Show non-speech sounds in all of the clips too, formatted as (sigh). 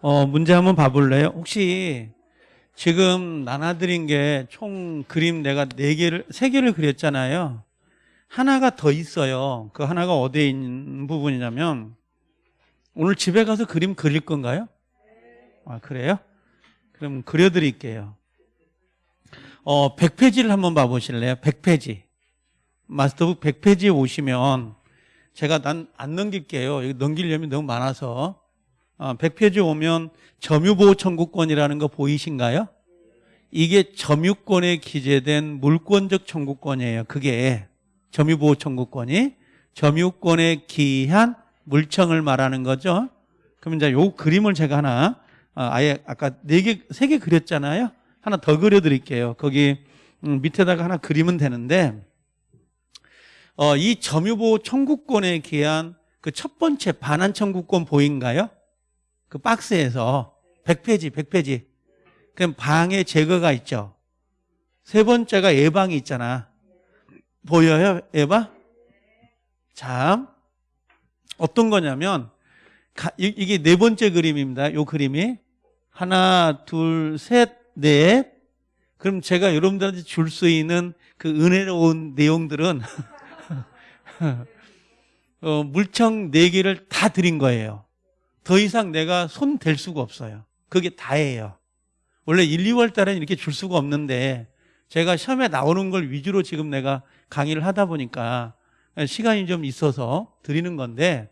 어, 문제 한번 봐볼래요? 혹시 지금 나눠드린 게 총 그림 내가 네 개를, 세 개를 그렸잖아요. 하나가 더 있어요. 그 하나가 어디에 있는 부분이냐면 오늘 집에 가서 그림 그릴 건가요? 아, 그래요? 그럼 그려드릴게요. 어, 100페이지를 한번 봐보실래요? 100페이지. 마스터북 100페이지에 오시면 제가 난 안 넘길게요. 이거 넘기려면 너무 많아서. 어, 100페이지 오면 점유보호 청구권이라는 거 보이신가요? 이게 점유권에 기재된 물권적 청구권이에요. 그게 점유보호 청구권이 점유권에 기한 물청을 말하는 거죠. 그럼 이제 요 그림을 제가 하나 어, 아예 아까 네 개, 세 개 그렸잖아요. 하나 더 그려드릴게요. 거기 음, 밑에다가 하나 그리면 되는데 어, 이 점유보호 청구권에 기한 그 첫 번째 반환 청구권 보인가요? 그 박스에서 100페이지, 100페이지. 그럼 방해 제거가 있죠. 세 번째가 예방이 있잖아. 보여요, 예방? 자, 어떤 거냐면 이게 네 번째 그림입니다. 요 그림이 하나, 둘, 셋, 넷. 그럼 제가 여러분들한테 줄 수 있는 그 은혜로운 내용들은 (laughs) 어, 물청 네 개를 다 드린 거예요. 더 이상 내가 손 댈 수가 없어요. 그게 다예요. 원래 1, 2월 달에는 이렇게 줄 수가 없는데 제가 시험에 나오는 걸 위주로 지금 내가 강의를 하다 보니까 시간이 좀 있어서 드리는 건데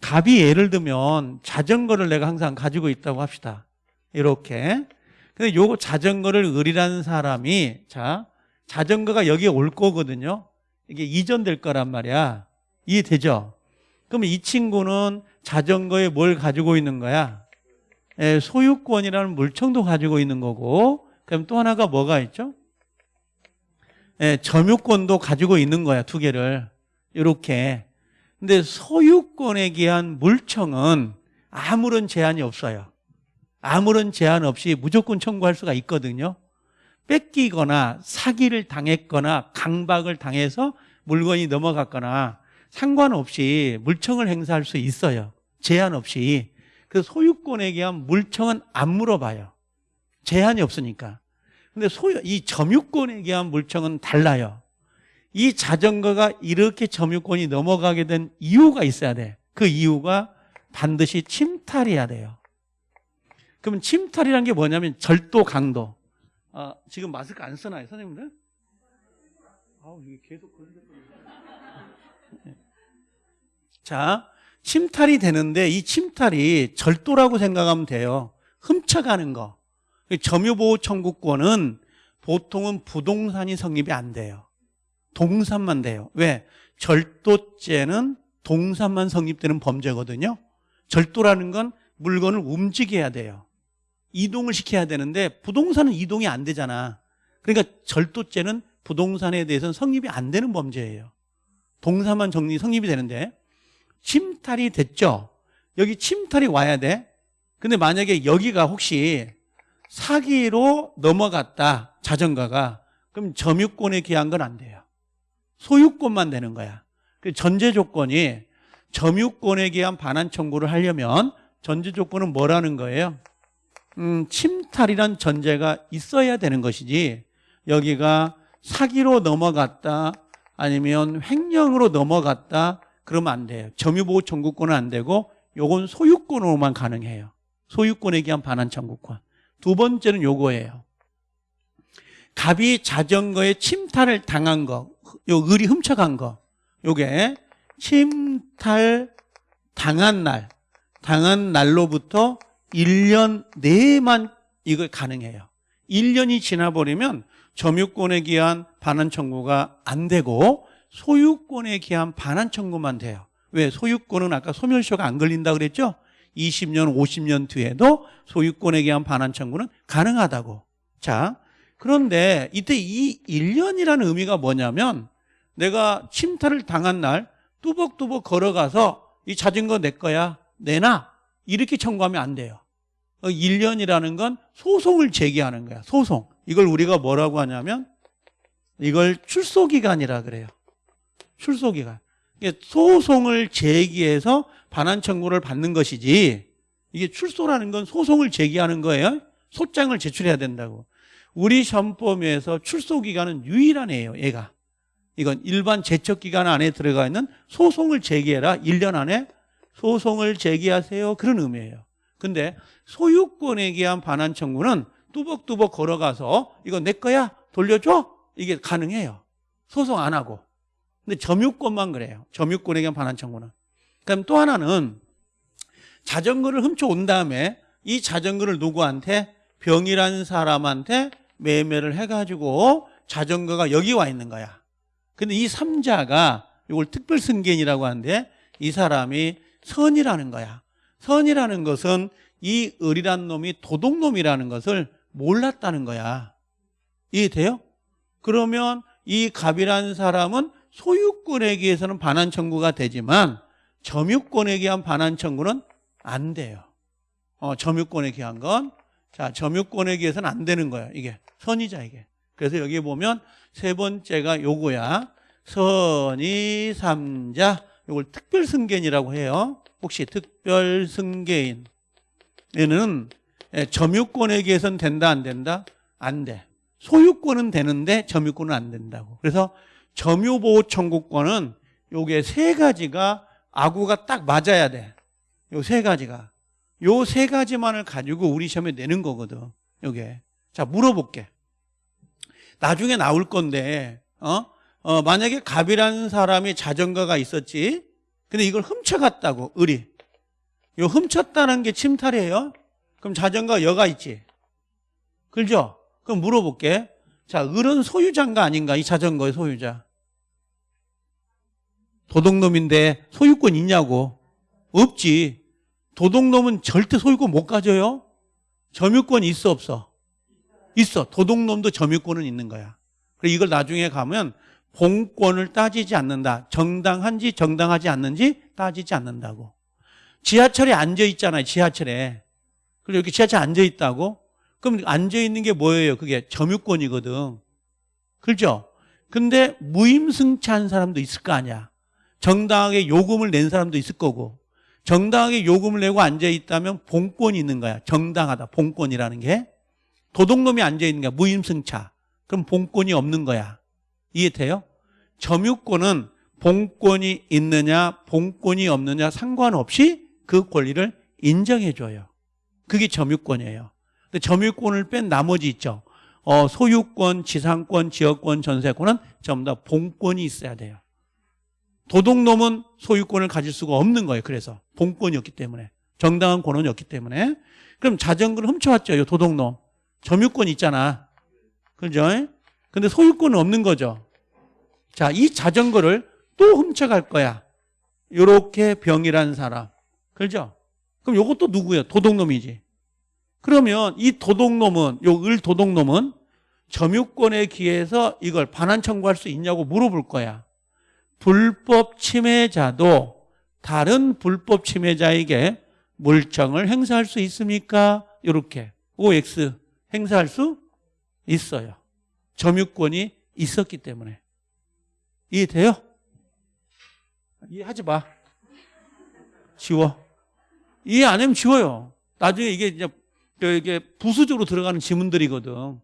갑이 예를 들면 자전거를 내가 항상 가지고 있다고 합시다. 이렇게. 근데 요거 자전거를 의리라는 사람이 자 자전거가 여기에 올 거거든요. 이게 이전될 거란 말이야. 이해되죠? 그러면 이 친구는 자전거에 뭘 가지고 있는 거야? 예, 소유권이라는 물청도 가지고 있는 거고 그럼 또 하나가 뭐가 있죠? 예, 점유권도 가지고 있는 거야 두 개를 이렇게 근데 소유권에 기한 물청은 아무런 제한이 없어요 아무런 제한 없이 무조건 청구할 수가 있거든요 뺏기거나 사기를 당했거나 강박을 당해서 물건이 넘어갔거나 상관없이 물청을 행사할 수 있어요 제한 없이 그 소유권에 대한 물청은 안 물어봐요. 제한이 없으니까. 근데 소유, 이 점유권에 대한 물청은 달라요. 이 자전거가 이렇게 점유권이 넘어가게 된 이유가 있어야 돼. 그 이유가 반드시 침탈이어야 돼요. 그러면 침탈이란 게 뭐냐면 절도 강도. 아, 지금 마스크 안 쓰나요, 선생님들? 아우, 이게 계속 그런 자, 침탈이 되는데 이 침탈이 절도라고 생각하면 돼요. 훔쳐가는 거. 점유보호 청구권은 보통은 부동산이 성립이 안 돼요. 동산만 돼요. 왜? 절도죄는 동산만 성립되는 범죄거든요. 절도라는 건 물건을 움직여야 돼요. 이동을 시켜야 되는데 부동산은 이동이 안 되잖아. 그러니까 절도죄는 부동산에 대해서는 성립이 안 되는 범죄예요. 동산만 정리 성립이 되는데 침탈이 됐죠. 여기 침탈이 와야 돼. 근데 만약에 여기가 혹시 사기로 넘어갔다. 자전거가. 그럼 점유권에 기한 건 안 돼요. 소유권만 되는 거야. 그 전제 조건이 점유권에 기한 반환 청구를 하려면 전제 조건은 뭐라는 거예요? 음, 침탈이란 전제가 있어야 되는 것이지 여기가 사기로 넘어갔다 아니면 횡령으로 넘어갔다 그러면 안 돼요. 점유보호 청구권은 안 되고 요건 소유권으로만 가능해요. 소유권에 기한 반환 청구권. 두 번째는 요거예요. 갑이 자전거에 침탈을 당한 거, 요 을이 훔쳐간 거. 요게 침탈 당한 날, 당한 날로부터 1년 내만 이거 가능해요. 1년이 지나버리면 점유권에 기한 반환 청구가 안 되고 소유권에 기한 반환 청구만 돼요. 왜? 소유권은 아까 소멸시효가 안 걸린다 그랬죠? 20년, 50년 뒤에도 소유권에 기한 반환 청구는 가능하다고. 자, 그런데 이때 이 1년이라는 의미가 뭐냐면 내가 침탈을 당한 날 뚜벅뚜벅 걸어가서 이 자전거 내 거야, 내놔. 이렇게 청구하면 안 돼요. 1년이라는 건 소송을 제기하는 거야. 소송. 이걸 우리가 뭐라고 하냐면 이걸 출소기간이라 그래요. 출소기간. 소송을 제기해서 반환 청구를 받는 것이지 이게 출소라는 건 소송을 제기하는 거예요. 소장을 제출해야 된다고. 우리 시험법에서 출소 기간은 유일한 애예요. 얘가. 이건 일반 제척 기간 안에 들어가 있는 소송을 제기해라. 1년 안에 소송을 제기하세요. 그런 의미예요. 근데 소유권에 대한 반환 청구는 뚜벅뚜벅 걸어가서 이거 내 거야 돌려줘 이게 가능해요. 소송 안 하고. 근데 점유권만 그래요. 점유권에 대한 반환 청구는. 그럼 또 하나는 자전거를 훔쳐온 다음에 이 자전거를 누구한테 병이라는 사람한테 매매를 해가지고 자전거가 여기 와 있는 거야. 근데 이 삼자가 이걸 특별 승계인이라고 하는데 이 사람이 선이라는 거야. 선이라는 것은 이 을이란 놈이 도둑놈이라는 것을 몰랐다는 거야. 이해돼요? 그러면 이 갑이라는 사람은 소유권에 기해서는 반환 청구가 되지만 점유권에 기한 반환 청구는 안 돼요. 어, 점유권에 기한 건. 자, 점유권에 기해서는 안 되는 거예요. 이게. 선이자, 이게. 그래서 여기 보면 세 번째가 요거야. 선이 삼자. 요걸 특별 승계인이라고 해요. 혹시 특별 승계인. 얘는 예, 점유권에 기해서는 된다, 안 된다? 안 돼. 소유권은 되는데 점유권은 안 된다고. 그래서 점유보호 청구권은 요게 세 가지가 아구가 딱 맞아야 돼. 요 세 가지가. 요 세 가지만을 가지고 우리 시험에 내는 거거든. 요게. 자, 물어볼게. 나중에 나올 건데, 어? 어, 만약에 갑이라는 사람이 자전거가 있었지. 근데 이걸 훔쳐갔다고, 을이. 요 훔쳤다는 게 침탈이에요. 그럼 자전거 여가 있지. 그죠? 그럼 물어볼게. 자, 을은 소유자인가 아닌가? 이 자전거의 소유자. 도둑놈인데 소유권 있냐고. 없지. 도둑놈은 절대 소유권 못 가져요. 점유권 있어 없어? 있어. 도둑놈도 점유권은 있는 거야. 그리고 이걸 나중에 가면 본권을 따지지 않는다. 정당한지 정당하지 않는지 따지지 않는다고. 지하철에 앉아 있잖아요. 지하철에. 그리고 이렇게 지하철에 앉아 있다고? 그럼 앉아 있는 게 뭐예요? 그게 점유권이거든. 그렇죠? 근데 무임승차한 사람도 있을 거 아니야. 정당하게 요금을 낸 사람도 있을 거고. 정당하게 요금을 내고 앉아 있다면 본권이 있는 거야. 정당하다. 본권이라는 게. 도둑놈이 앉아 있는 거야. 무임승차. 그럼 본권이 없는 거야. 이해돼요? 점유권은 본권이 있느냐, 본권이 없느냐 상관없이 그 권리를 인정해 줘요. 그게 점유권이에요. 근데 점유권을 뺀 나머지 있죠. 어, 소유권, 지상권, 지역권, 전세권은 전부 다 본권이 있어야 돼요. 도둑놈은 소유권을 가질 수가 없는 거예요. 그래서 본권이었기 때문에 정당한 권한이었기 때문에 그럼 자전거를 훔쳐왔죠. 이 도둑놈 점유권 있잖아. 그죠? 근데 소유권은 없는 거죠. 자, 이 자전거를 또 훔쳐갈 거야. 요렇게 병이란 사람. 그죠? 그럼 요것도 누구예요? 도둑놈이지. 그러면 이 도둑놈은, 요 을 도둑놈은 점유권에 기해서 이걸 반환 청구할 수 있냐고 물어볼 거야. 불법 침해자도 다른 불법 침해자에게 물청을 행사할 수 있습니까? 이렇게 OX 행사할 수 있어요. 점유권이 있었기 때문에. 이해돼요? 이해하지 마. 지워. 이해 안 하면 지워요. 나중에 이게 이제 이게 부수적으로 들어가는 지문들이거든.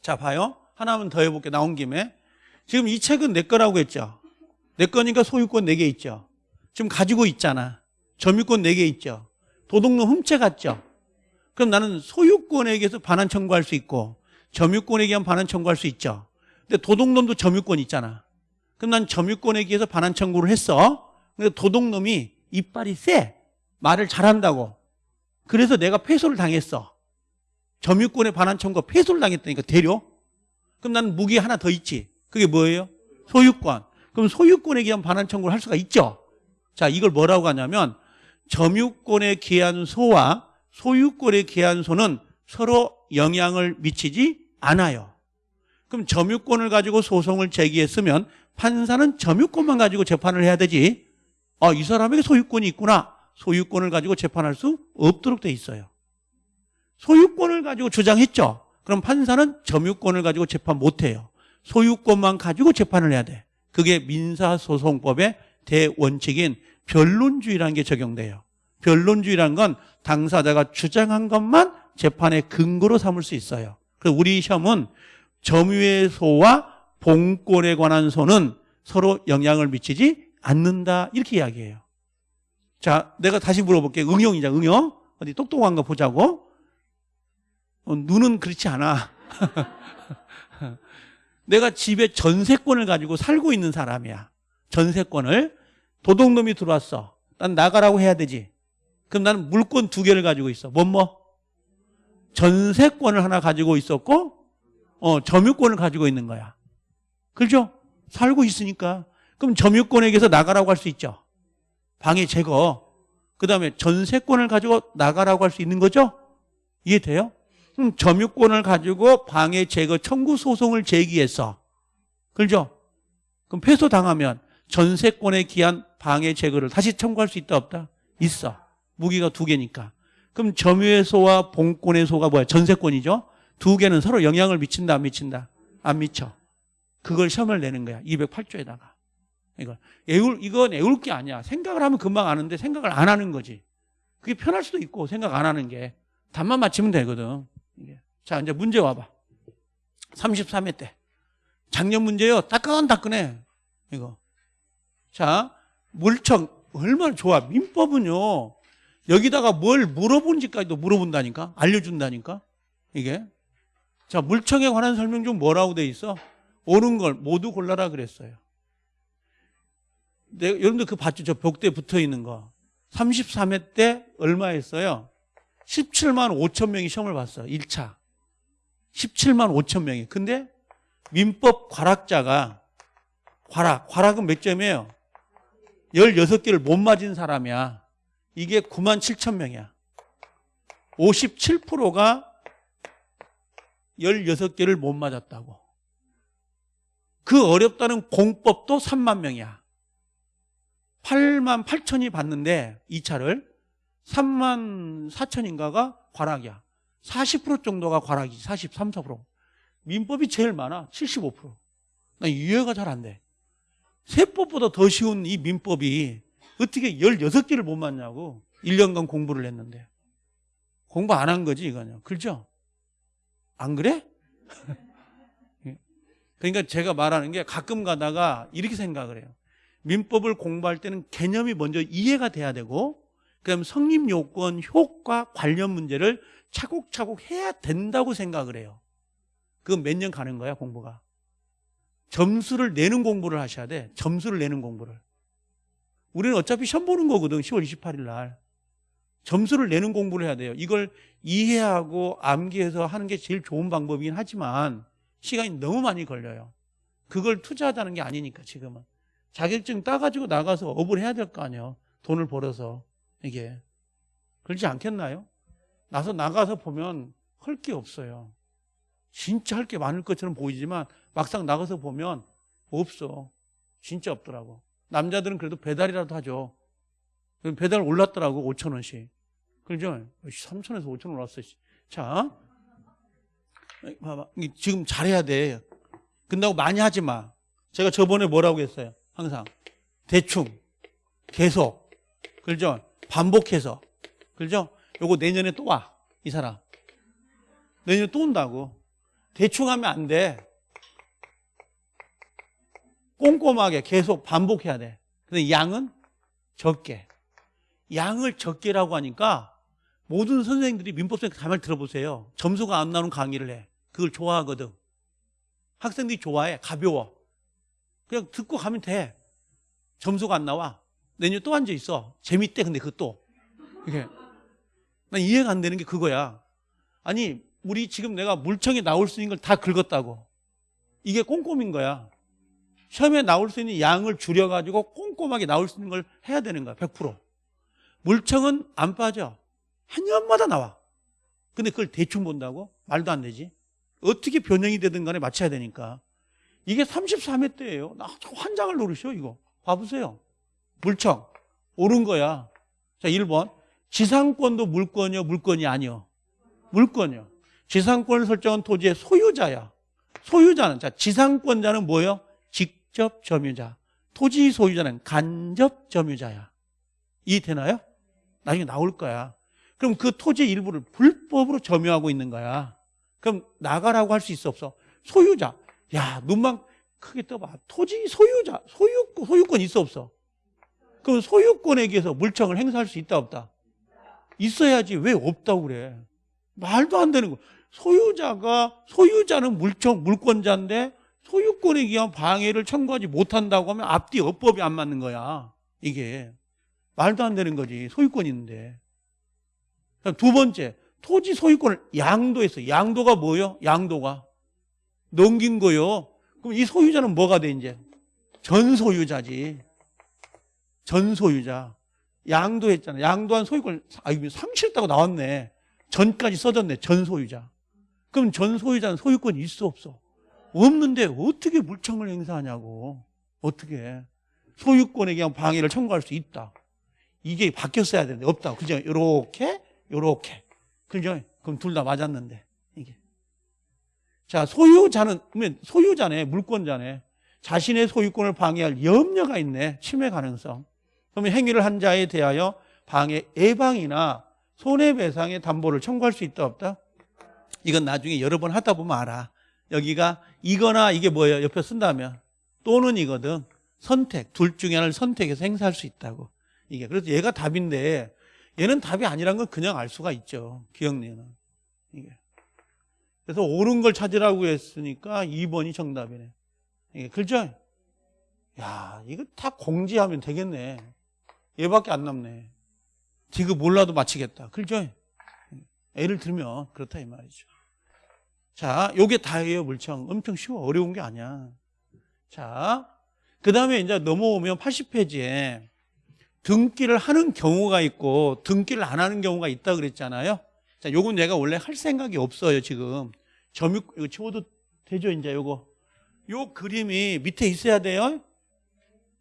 자, 봐요. 하나만 더 해볼게. 나온 김에. 지금 이 책은 내 거라고 했죠. 내 거니까 소유권 4개 있죠. 지금 가지고 있잖아. 점유권 4개 있죠. 도둑놈 훔쳐갔죠. 그럼 나는 소유권에게서 반환 청구할 수 있고 점유권에 의한 반환 청구할 수 있죠. 근데 도둑놈도 점유권 있잖아. 그럼 난 점유권에 의해서 반환 청구를 했어. 근데 도둑놈이 이빨이 세. 말을 잘한다고. 그래서 내가 패소를 당했어. 점유권에 반환 청구가 패소를 당했다니까 대려. 그럼 나는 무기 하나 더 있지. 그게 뭐예요? 소유권. 그럼 소유권에 기한 반환 청구를 할 수가 있죠. 자, 이걸 뭐라고 하냐면 점유권에 기한 소와 소유권에 기한 소는 서로 영향을 미치지 않아요. 그럼 점유권을 가지고 소송을 제기했으면 판사는 점유권만 가지고 재판을 해야 되지. 아, 이 사람에게 소유권이 있구나. 소유권을 가지고 재판할 수 없도록 돼 있어요. 소유권을 가지고 주장했죠. 그럼 판사는 점유권을 가지고 재판 못 해요. 소유권만 가지고 재판을 해야 돼. 그게 민사소송법의 대원칙인 변론주의라는 게 적용돼요. 변론주의라는 건 당사자가 주장한 것만 재판의 근거로 삼을 수 있어요. 그래서 우리 시험은 점유의 소와 봉권에 관한 소는 서로 영향을 미치지 않는다 이렇게 이야기해요. 자, 내가 다시 물어볼게요. 응용이자 응용. 어디 똑똑한 거 보자고. 어, 눈은 그렇지 않아. (laughs) 내가 집에 전세권을 가지고 살고 있는 사람이야. 전세권을. 도둑놈이 들어왔어. 난 나가라고 해야 되지. 그럼 나는 물권 두 개를 가지고 있어. 뭐 뭐? 전세권을 하나 가지고 있었고, 어, 점유권을 가지고 있는 거야. 그렇죠? 살고 있으니까. 그럼 점유권에게서 나가라고 할 수 있죠. 방해 제거. 그 다음에 전세권을 가지고 나가라고 할 수 있는 거죠? 이해돼요? 그럼 점유권을 가지고 방해 제거 청구 소송을 제기해서. 그렇죠? 그럼 패소당하면 전세권에 기한 방해 제거를 다시 청구할 수 있다 없다? 있어. 무기가 두 개니까. 그럼 점유의 소와 봉권의 소가 뭐야? 전세권이죠? 두 개는 서로 영향을 미친다 안 미친다? 안 미쳐. 그걸 시험을 내는 거야. 208조에다가. 이거 애울 이건 애울 게 아니야. 생각을 하면 금방 아는데 생각을 안 하는 거지. 그게 편할 수도 있고 생각 안 하는 게 답만 맞히면 되거든. 자 이제 문제 와봐. 33회 때 작년 문제요. 따끈따끈해. 이거. 자 물청 얼마나 좋아. 민법은요. 여기다가 뭘 물어본지까지도 물어본다니까. 알려준다니까. 이게. 자 물청에 관한 설명 중 뭐라고 돼 있어? 옳은 걸 모두 골라라 그랬어요. 내가, 여러분들 그 봤죠? 저 벽대에 붙어 있는 거. 33회 때 얼마 했어요? 17만 5천 명이 시험을 봤어. 1차. 17만 5천 명이. 근데 민법 과락자가 과락, 과락은 몇 점이에요? 16개를 못 맞은 사람이야. 이게 9만 7천 명이야. 57%가 16개를 못 맞았다고. 그 어렵다는 공법도 3만 명이야. 8만 8천이 봤는데 2차를 3만 4천인가가 과락이야. 40% 정도가 과락이지. 43, 4%. 민법이 제일 많아. 75%. 나 이해가 잘 안 돼. 세법보다 더 쉬운 이 민법이 어떻게 16개를 못 맞냐고 1년간 공부를 했는데. 공부 안 한 거지, 이거는. 그렇죠? 안 그래? (laughs) 그러니까 제가 말하는 게 가끔 가다가 이렇게 생각을 해요. 민법을 공부할 때는 개념이 먼저 이해가 돼야 되고 그다음 성립 요건, 효과 관련 문제를 차곡차곡 해야 된다고 생각을 해요. 그건 몇 년 가는 거야, 공부가. 점수를 내는 공부를 하셔야 돼. 점수를 내는 공부를. 우리는 어차피 시험 보는 거거든, 10월 28일 날. 점수를 내는 공부를 해야 돼요. 이걸 이해하고 암기해서 하는 게 제일 좋은 방법이긴 하지만 시간이 너무 많이 걸려요. 그걸 투자하다는 게 아니니까, 지금은. 자격증 따가지고 나가서 업을 해야 될 거 아니에요. 돈을 벌어서. 이게. 그렇지 않겠나요? 나서 나가서 보면 할 게 없어요. 진짜 할 게 많을 것처럼 보이지만 막상 나가서 보면 없어. 진짜 없더라고. 남자들은 그래도 배달이라도 하죠. 배달 올랐더라고, 5천 원씩. 그죠? 3천에서 5천 원 올랐어. 자. 봐봐. 지금 잘해야 돼. 근다고 많이 하지 마. 제가 저번에 뭐라고 했어요? 항상. 대충. 계속. 그죠? 반복해서. 그죠? 요거 내년에 또 와. 이 사람. 내년에 또 온다고. 대충 하면 안 돼. 꼼꼼하게 계속 반복해야 돼. 근데 양은 적게. 양을 적게라고 하니까 모든 선생님들이 민법생 가만히 들어보세요. 점수가 안 나오는 강의를 해. 그걸 좋아하거든. 학생들이 좋아해. 가벼워. 그냥 듣고 가면 돼. 점수가 안 나와. 내년에 또 앉아 있어. 재밌대. 근데 그것도. 이게. 난 이해가 안 되는 게 그거야. 아니, 우리 지금 내가 물청에 나올 수 있는 걸 다 긁었다고. 이게 꼼꼼인 거야. 시험에 나올 수 있는 양을 줄여가지고 꼼꼼하게 나올 수 있는 걸 해야 되는 거야. 100%. 물청은 안 빠져. 한 년마다 나와. 근데 그걸 대충 본다고? 말도 안 되지. 어떻게 변형이 되든 간에 맞춰야 되니까. 이게 33회 때예요. 나 환장을 노르셔 이거. 봐보세요. 물청. 옳은 거야. 자, 1번. 지상권도 물권이요, 물권이 아니요. 물권이요. 지상권을 설정한 토지의 소유자야. 소유자는 자, 지상권자는 뭐예요? 직접 점유자. 토지 소유자는 간접 점유자야. 이해되나요? 나중에 나올 거야. 그럼 그 토지 일부를 불법으로 점유하고 있는 거야. 그럼 나가라고 할 수 있어 없어? 소유자. 야 눈만 크게 떠봐. 토지 소유자 소유권 소유권 있어 없어? 그럼 소유권에 의해서 물청을 행사할 수 있다 없다? 있어야지 왜 없다고 그래? 말도 안 되는 거. 소유자가 소유자는 물청 물권자인데 소유권에 의한 방해를 청구하지 못한다고 하면 앞뒤 어법이 안 맞는 거야. 이게 말도 안 되는 거지. 소유권 있는데. 그다음 두 번째 토지 소유권을 양도했어. 양도가 뭐요? 양도가 넘긴 거요. 그럼 이 소유자는 뭐가 돼 이제? 전 소유자지. 전 소유자. 양도했잖아. 양도한 소유권 아 이거 상실했다고 나왔네. 전까지 써졌네. 전 소유자. 그럼 전 소유자는 소유권이 있어 없어? 없는데 어떻게 물청을 행사하냐고. 어떻게? 소유권에 대한 방해를 청구할 수 있다. 이게 바뀌었어야 되는데 없다. 그죠? 요렇게 요렇게. 그죠? 그럼 둘 다 맞았는데 이게. 자, 소유자는 그러면 소유자네, 물권자네. 자신의 소유권을 방해할 염려가 있네. 침해 가능성. 그러면 행위를 한 자에 대하여 방해 예방이나 손해배상의 담보를 청구할 수 있다 없다? 이건 나중에 여러 번 하다 보면 알아. 여기가 이거나 이게 뭐예요? 옆에 쓴다면 또는 이거든. 선택 둘 중에 하나를 선택해서 행사할 수 있다고. 이게 그래서 얘가 답인데 얘는 답이 아니란 건 그냥 알 수가 있죠. 기억내는 이게. 그래서 옳은 걸 찾으라고 했으니까 2번이 정답이네. 이게 그죠? 야, 이거 다 공지하면 되겠네. 얘밖에 안 남네. 지금 몰라도 맞히겠다. 그죠? 애를 들면 그렇다 이 말이죠. 자, 요게 다예요, 물청. 엄청 쉬워. 어려운 게 아니야. 자, 그 다음에 이제 넘어오면 80페이지에 등기를 하는 경우가 있고 등기를 안 하는 경우가 있다 그랬잖아요. 자, 요건 내가 원래 할 생각이 없어요, 지금. 점유, 이거 지워도 되죠, 이제 요거. 요 그림이 밑에 있어야 돼요.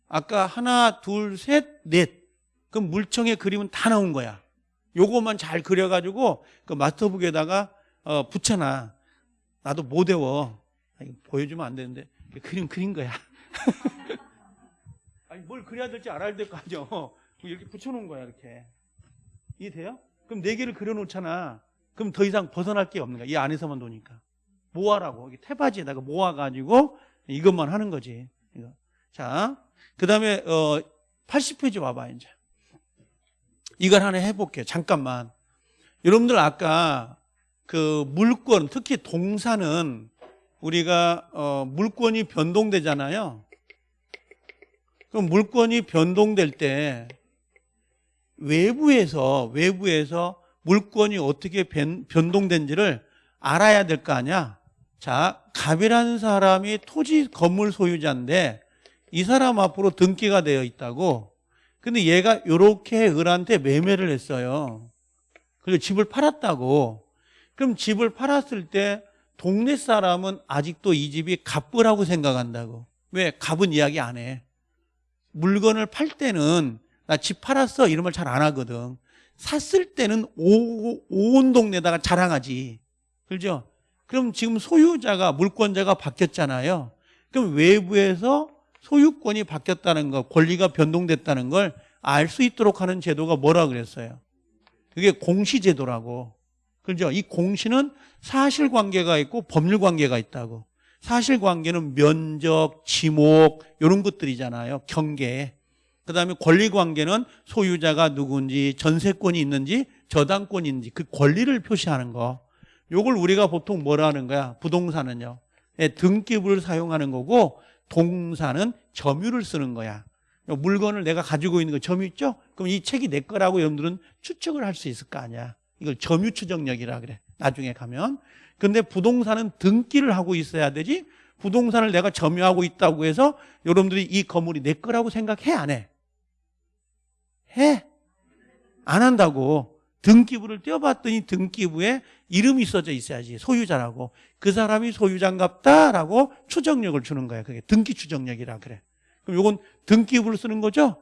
아까 하나, 둘, 셋, 넷. 그럼 물청의 그림은 다 나온 거야. 요거만 잘 그려가지고 그 마스터북에다가 어, 붙여놔. 나도 못 외워. 아니, 보여주면 안 되는데 그림 그린 거야. (laughs) 아니 뭘 그려야 될지 알아야 될 거 아니야. (laughs) 이렇게 붙여놓은 거야 이렇게. 이해돼요? 그럼 네 개를 그려놓잖아. 그럼 더 이상 벗어날 게 없는 거야. 이 안에서만 노니까. 모아라고. 태바지에다가 모아가지고 이것만 하는 거지. 자, 그 다음에 어, 80페이지 와봐 이제. 이걸 하나 해볼게요. 잠깐만. 여러분들 아까 그 물권, 특히 동사는 우리가 어, 물권이 변동되잖아요. 그럼 물권이 변동될 때 외부에서 외부에서 물권이 어떻게 변, 변동된지를 알아야 될 거 아니야. 자, 갑이라는 사람이 토지 건물 소유자인데 이 사람 앞으로 등기가 되어 있다고. 근데 얘가 이렇게 을한테 매매를 했어요. 그리고 집을 팔았다고. 그럼 집을 팔았을 때 동네 사람은 아직도 이 집이 갑부라고 생각한다고. 왜? 갑은 이야기 안 해. 물건을 팔 때는 나 집 팔았어 이런 말 잘 안 하거든. 샀을 때는 오, 온 동네다가 자랑하지. 그죠? 그럼 지금 소유자가 물권자가 바뀌었잖아요. 그럼 외부에서 소유권이 바뀌었다는 거, 권리가 변동됐다는 걸 알 수 있도록 하는 제도가 뭐라 그랬어요? 그게 공시제도라고. 그죠? 이 공시는 사실관계가 있고 법률관계가 있다고. 사실관계는 면적, 지목 이런 것들이잖아요. 경계. 그 다음에 권리관계는 소유자가 누군지 전세권이 있는지 저당권이 있는지 그 권리를 표시하는 거. 요걸 우리가 보통 뭐라 하는 거야? 부동산은요. 예, 등기부를 사용하는 거고 동사는 점유를 쓰는 거야. 물건을 내가 가지고 있는 거 점유 있죠? 그럼 이 책이 내 거라고 여러분들은 추측을 할 수 있을 거 아니야. 이걸 점유 추정력이라 그래. 나중에 가면. 근데 부동산은 등기를 하고 있어야 되지. 부동산을 내가 점유하고 있다고 해서 여러분들이 이 건물이 내 거라고 생각해 안 해? 해? 안 한다고. 등기부를 떼어봤더니 등기부에 이름이 써져 있어야지 소유자라고. 그 사람이 소유자인갑다라고 추정력을 주는 거야 그게. 등기 추정력이라 그래. 그럼 이건 등기부를 쓰는 거죠?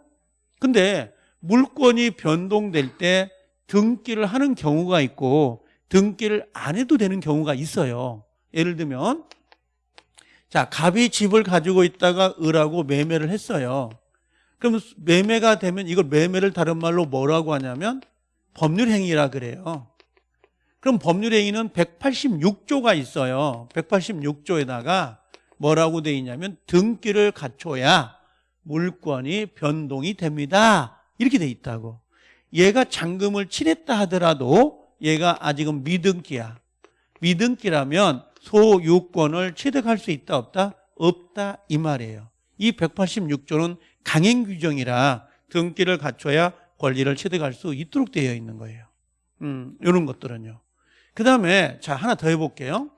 근데 물권이 변동될 때 등기를 하는 경우가 있고 등기를 안 해도 되는 경우가 있어요. 예를 들면 자 갑이 집을 가지고 있다가 을하고 매매를 했어요. 그럼 매매가 되면 이걸 매매를 다른 말로 뭐라고 하냐면 법률 행위라 그래요. 그럼 법률 행위는 186조가 있어요. 186조에다가 뭐라고 돼 있냐면 등기를 갖춰야 물권이 변동이 됩니다. 이렇게 돼 있다고. 얘가 잔금을 치렀다 하더라도 얘가 아직은 미등기야. 미등기라면 소유권을 취득할 수 있다 없다? 없다 이 말이에요. 이 186조는 강행 규정이라 등기를 갖춰야 권리를 취득할 수 있도록 되어 있는 거예요. 음, 이런 것들은요. 그 다음에 자 하나 더 해볼게요.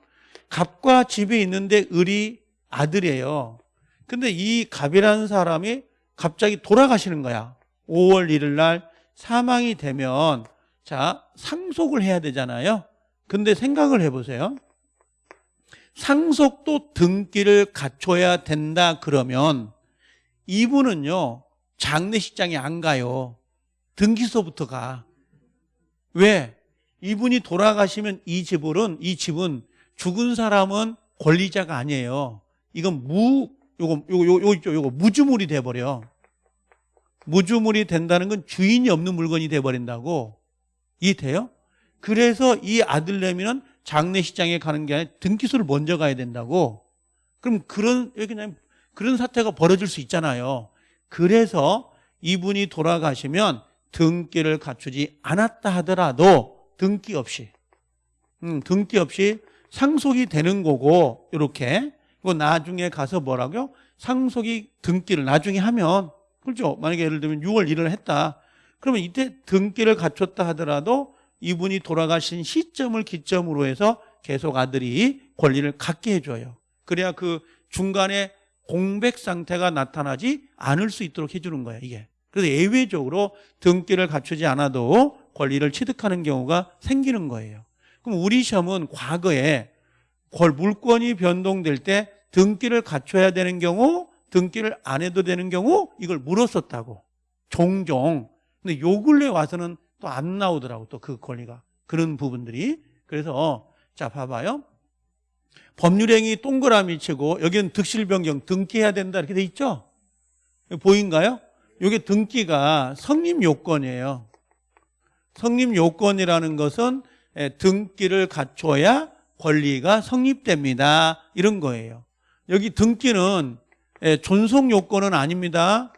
갑과 집이 있는데 을이 아들이에요. 근데 이 갑이라는 사람이 갑자기 돌아가시는 거야. 5월 1일 날 사망이 되면 자 상속을 해야 되잖아요. 근데 생각을 해보세요. 상속도 등기를 갖춰야 된다 그러면 이분은요 장례식장에 안 가요. 등기소부터 가. 왜? 이분이 돌아가시면 이 집은 이 집은 죽은 사람은 권리자가 아니에요. 이건 무 요거 요거 요거 있죠. 요거 무주물이 돼 버려. 무주물이 된다는 건 주인이 없는 물건이 돼 버린다고. 이해돼요? 그래서 이 아들내미는 장례식장에 가는 게 아니라 등기소를 먼저 가야 된다고. 그럼 그런 여기 그냥 그런 사태가 벌어질 수 있잖아요. 그래서 이분이 돌아가시면 등기를 갖추지 않았다 하더라도 등기 없이 음, 등기 없이 상속이 되는 거고 이렇게 이거 나중에 가서 뭐라고요? 상속이 등기를 나중에 하면 그렇죠? 만약에 예를 들면 6월 1일 했다. 그러면 이때 등기를 갖췄다 하더라도 이분이 돌아가신 시점을 기점으로 해서 계속 아들이 권리를 갖게 해줘요. 그래야 그 중간에 공백 상태가 나타나지 않을 수 있도록 해주는 거예요, 이게. 그래서 예외적으로 등기를 갖추지 않아도 권리를 취득하는 경우가 생기는 거예요. 그럼 우리 시험은 과거에 물권이 변동될 때 등기를 갖춰야 되는 경우, 등기를 안 해도 되는 경우 이걸 물었었다고. 종종. 근데 요 근래 와서는 또 안 나오더라고 또 그 권리가. 그런 부분들이. 그래서 자 봐봐요. 법률행위 동그라미 치고 여기는 득실 변경 등기해야 된다 이렇게 돼 있죠? 보인가요? 이게 등기가 성립 요건이에요. 성립 요건이라는 것은 예, 등기를 갖춰야 권리가 성립됩니다. 이런 거예요. 여기 등기는 예, 존속 요건은 아닙니다.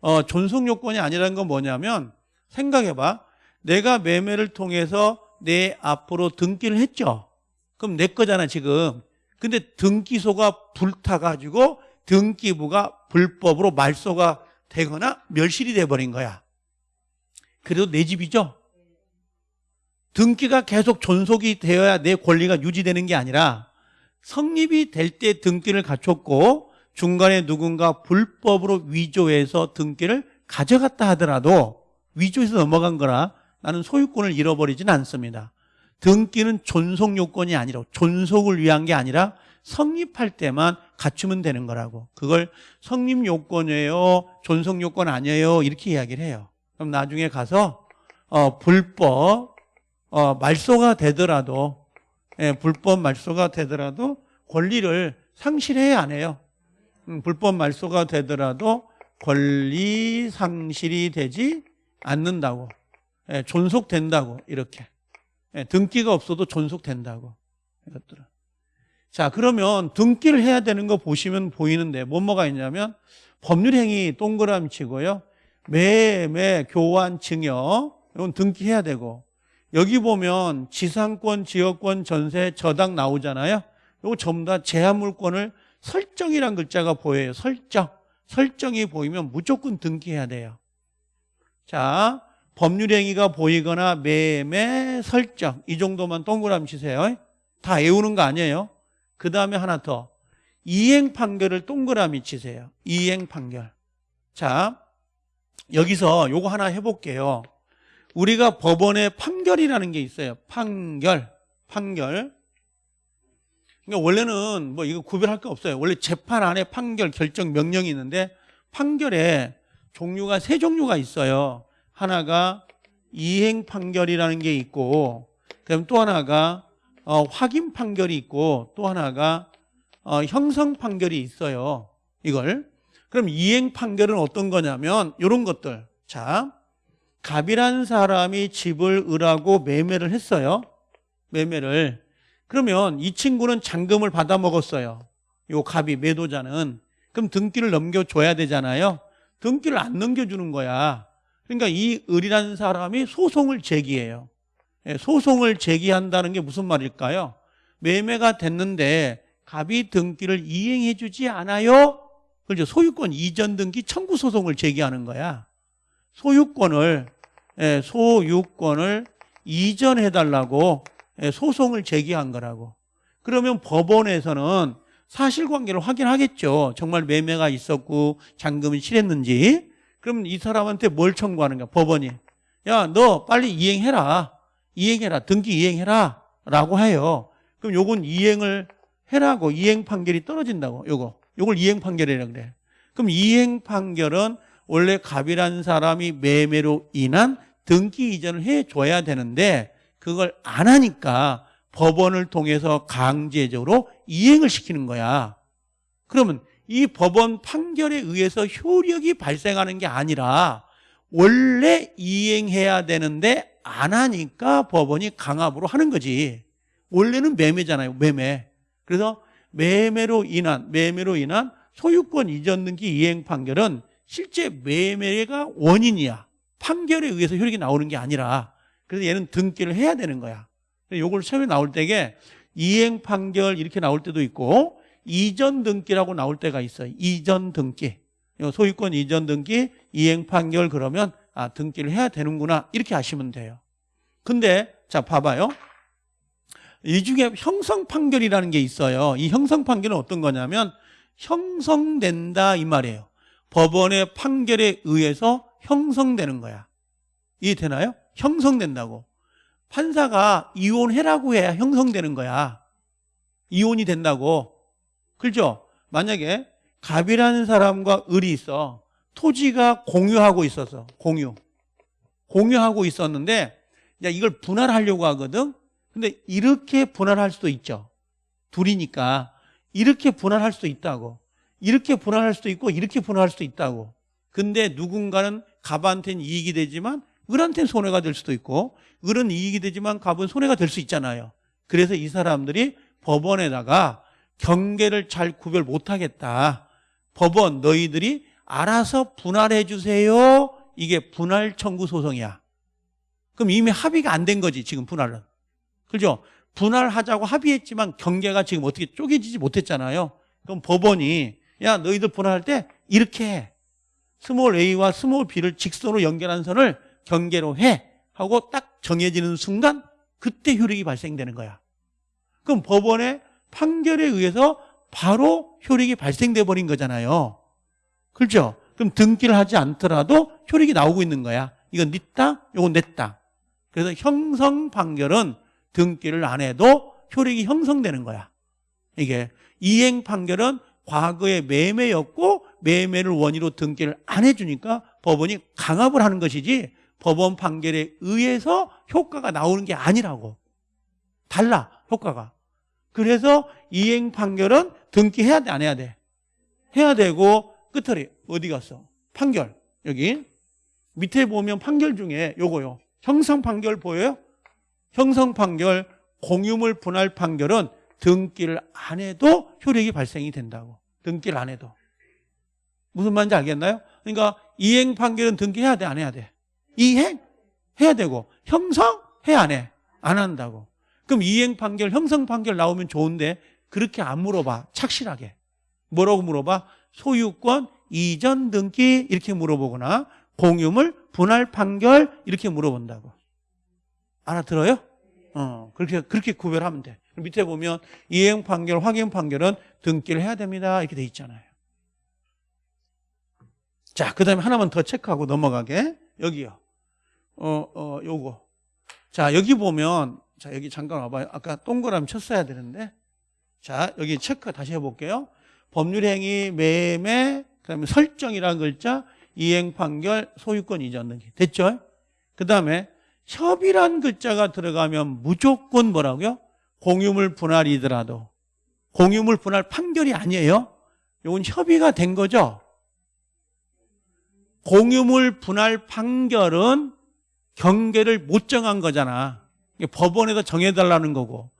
어, 존속 요건이 아니라는 건 뭐냐면 생각해봐. 내가 매매를 통해서 내 앞으로 등기를 했죠. 그럼 내 거잖아 지금. 근데 등기소가 불타가지고 등기부가 불법으로 말소가 되거나 멸실이 돼버린 거야. 그래도 내 집이죠. 등기가 계속 존속이 되어야 내 권리가 유지되는 게 아니라 성립이 될 때 등기를 갖췄고 중간에 누군가 불법으로 위조해서 등기를 가져갔다 하더라도 위조해서 넘어간 거라 나는 소유권을 잃어버리진 않습니다. 등기는 존속 요건이 아니라 존속을 위한 게 아니라 성립할 때만 갖추면 되는 거라고. 그걸 성립 요건이에요, 존속 요건 아니에요 이렇게 이야기를 해요. 그럼 나중에 가서 어, 불법 어, 말소가 되더라도 예, 불법 말소가 되더라도 권리를 상실해야 안 해요. 음, 불법 말소가 되더라도 권리 상실이 되지 않는다고. 예, 존속된다고 이렇게. 예, 등기가 없어도 존속된다고. 이것들은. 자, 그러면 등기를 해야 되는 거 보시면 보이는데 뭐뭐가 있냐면 법률행위 동그라미 치고요. 매매, 교환, 증여 이건 등기해야 되고 여기 보면 지상권, 지역권, 전세, 저당 나오잖아요. 이거 전부 다 제한물권을 설정이란 글자가 보여요. 설정. 설정이 보이면 무조건 등기해야 돼요. 자, 법률행위가 보이거나 매매, 설정 이 정도만 동그라미 치세요. 다 외우는 거 아니에요. 그 다음에 하나 더 이행 판결을 동그라미 치세요. 이행 판결. 자, 여기서 요거 하나 해볼게요. 우리가 법원의 판결이라는 게 있어요. 판결, 판결. 그러니까 원래는 뭐 이거 구별할 거 없어요. 원래 재판 안에 판결, 결정, 명령이 있는데 판결에 종류가 세 종류가 있어요. 하나가 이행 판결이라는 게 있고, 그다음 또 하나가 어, 확인 판결이 있고, 또 하나가 어, 형성 판결이 있어요. 이걸. 그럼 이행 판결은 어떤 거냐면 이런 것들. 자, 갑이라는 사람이 집을 을하고 매매를 했어요. 매매를. 그러면 이 친구는 잔금을 받아 먹었어요. 요 갑이 매도자는. 그럼 등기를 넘겨줘야 되잖아요. 등기를 안 넘겨주는 거야. 그러니까 이 을이라는 사람이 소송을 제기해요. 예, 소송을 제기한다는 게 무슨 말일까요? 매매가 됐는데 갑이 등기를 이행해 주지 않아요? 그렇죠. 소유권 이전 등기 청구 소송을 제기하는 거야. 소유권을 예, 소유권을 이전해 달라고 예, 소송을 제기한 거라고. 그러면 법원에서는 사실관계를 확인하겠죠. 정말 매매가 있었고 잔금이 실했는지. 그럼 이 사람한테 뭘 청구하는 거야? 법원이. 야, 너 빨리 이행해라. 이행해라. 등기 이행해라. 라고 해요. 그럼 요건 이행을 해라고 이행 판결이 떨어진다고. 요거. 요걸 이행 판결이라 그래. 그럼 이행 판결은 원래 갑이라는 사람이 매매로 인한 등기 이전을 해 줘야 되는데 그걸 안 하니까 법원을 통해서 강제적으로 이행을 시키는 거야. 그러면 이 법원 판결에 의해서 효력이 발생하는 게 아니라 원래 이행해야 되는데 안 하니까 법원이 강압으로 하는 거지. 원래는 매매잖아요. 매매. 그래서 매매로 인한 매매로 인한 소유권 이전 등기 이행 판결은 실제 매매가 원인이야. 판결에 의해서 효력이 나오는 게 아니라 그래서 얘는 등기를 해야 되는 거야. 요걸 처음에 나올 때게 이행 판결 이렇게 나올 때도 있고 이전 등기라고 나올 때가 있어요. 이전 등기. 소유권 이전 등기, 이행 판결 그러면 아, 등기를 해야 되는구나. 이렇게 아시면 돼요. 근데 자, 봐봐요. 이 중에 형성 판결이라는 게 있어요. 이 형성 판결은 어떤 거냐면 형성된다 이 말이에요. 법원의 판결에 의해서 형성되는 거야. 이해되나요? 형성된다고. 판사가 이혼해라고 해야 형성되는 거야. 이혼이 된다고. 그죠? 만약에 갑이라는 사람과 을이 있어. 토지가 공유하고 있어서 공유. 공유하고 있었는데 야 이걸 분할하려고 하거든. 근데 이렇게 분할할 수도 있죠. 둘이니까 이렇게 분할할 수도 있다고. 이렇게 분할할 수도 있고 이렇게 분할할 수도 있다고. 근데 누군가는 갑한테는 이익이 되지만 을한테는 손해가 될 수도 있고 을은 이익이 되지만 갑은 손해가 될 수 있잖아요. 그래서 이 사람들이 법원에다가 경계를 잘 구별 못하겠다. 법원 너희들이 알아서 분할해 주세요. 이게 분할 청구 소송이야. 그럼 이미 합의가 안 된 거지 지금 분할은. 그죠? 분할하자고 합의했지만 경계가 지금 어떻게 쪼개지지 못했잖아요. 그럼 법원이 야 너희들 분할할 때 이렇게 해. small a와 small b를 직선으로 연결한 선을 경계로 해 하고 딱 정해지는 순간 그때 효력이 발생되는 거야. 그럼 법원의 판결에 의해서 바로 효력이 발생돼 버린 거잖아요. 그렇죠? 그럼 등기를 하지 않더라도 효력이 나오고 있는 거야. 이건 네 땅, 이건 내 땅. 그래서 형성 판결은 등기를 안 해도 효력이 형성되는 거야. 이게 이행 판결은 과거에 매매였고 매매를 원인으로 등기를 안 해주니까 법원이 강압을 하는 것이지 법원 판결에 의해서 효과가 나오는 게 아니라고. 달라, 효과가. 그래서 이행 판결은 등기해야 돼, 안 해야 돼? 해야 되고, 끝털이 어디 갔어? 판결. 여기. 밑에 보면 판결 중에 요거요. 형성 판결 보여요? 형성 판결, 공유물 분할 판결은 등기를 안 해도 효력이 발생이 된다고. 등기를 안 해도. 무슨 말인지 알겠나요? 그러니까 이행 판결은 등기해야 돼, 안 해야 돼? 이행 해야 되고 형성 해야 안 해? 안 한다고. 그럼 이행 판결, 형성 판결 나오면 좋은데 그렇게 안 물어봐. 착실하게. 뭐라고 물어봐? 소유권 이전 등기 이렇게 물어보거나 공유물 분할 판결 이렇게 물어본다고. 알아들어요? 어, 그렇게 그렇게 구별하면 돼. 밑에 보면 이행 판결, 확인 판결은 등기를 해야 됩니다. 이렇게 돼 있잖아요. 자, 그다음에 하나만 더 체크하고 넘어가게. 여기요. 어, 어, 요거. 자, 여기 보면, 자, 여기 잠깐 와봐요. 아까 동그라미 쳤어야 되는데. 자, 여기 체크 다시 해볼게요. 법률행위, 매매, 그 다음에 설정이라는 글자, 이행 판결, 소유권 이전 등기. 됐죠? 그 다음에 협의란 글자가 들어가면 무조건 뭐라고요? 공유물 분할이더라도. 공유물 분할 판결이 아니에요. 이건 협의가 된 거죠. 공유물 분할 판결은 경계를 못 정한 거잖아. 이게 법원에다 정해달라는 거고.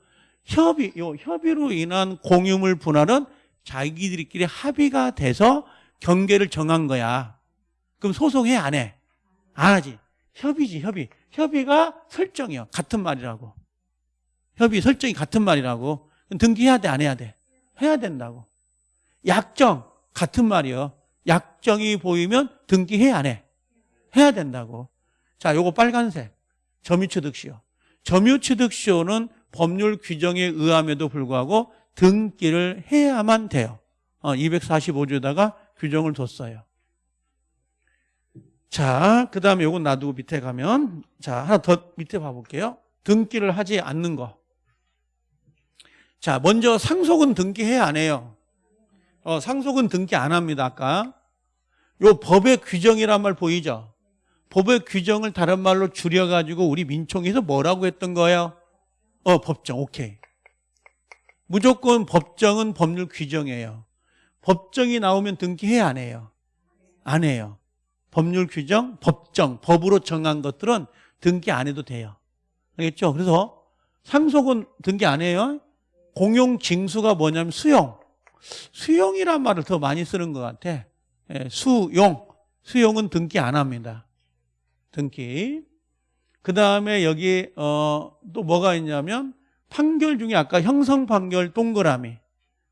협의, 요 협의로 인한 공유물 분할은 자기들끼리 합의가 돼서 경계를 정한 거야. 그럼 소송해, 안 해? 안 하지. 협의지, 협의. 협의가 설정이야. 같은 말이라고. 협의 설정이 같은 말이라고. 등기해야 돼, 안 해야 돼? 해야 된다고. 약정, 같은 말이요. 약정이 보이면 등기해, 안 해? 해야 된다고. 자, 요거 빨간색. 점유취득시효. 점유취득시효는 법률 규정에 의함에도 불구하고 등기를 해야만 돼요. 어, 245조에다가 규정을 뒀어요. 자, 그 다음에 요건 놔두고 밑에 가면, 자, 하나 더 밑에 봐볼게요. 등기를 하지 않는 거. 자, 먼저 상속은 등기해야 안 해요. 어, 상속은 등기 안 합니다, 아까. 요 법의 규정이란 말 보이죠? 법의 규정을 다른 말로 줄여가지고 우리 민총에서 뭐라고 했던 거예요? 어, 법정, 오케이. 무조건 법정은 법률 규정이에요. 법정이 나오면 등기해야 안 해요? 안 해요. 법률 규정, 법정, 법으로 정한 것들은 등기 안 해도 돼요. 알겠죠? 그래서 상속은 등기 안 해요. 공용 징수가 뭐냐면 수용. 수용이란 말을 더 많이 쓰는 것 같아. 예, 수용. 수용은 등기 안 합니다. 등기. 그 다음에 여기 어, 또 뭐가 있냐면 판결 중에 아까 형성 판결 동그라미.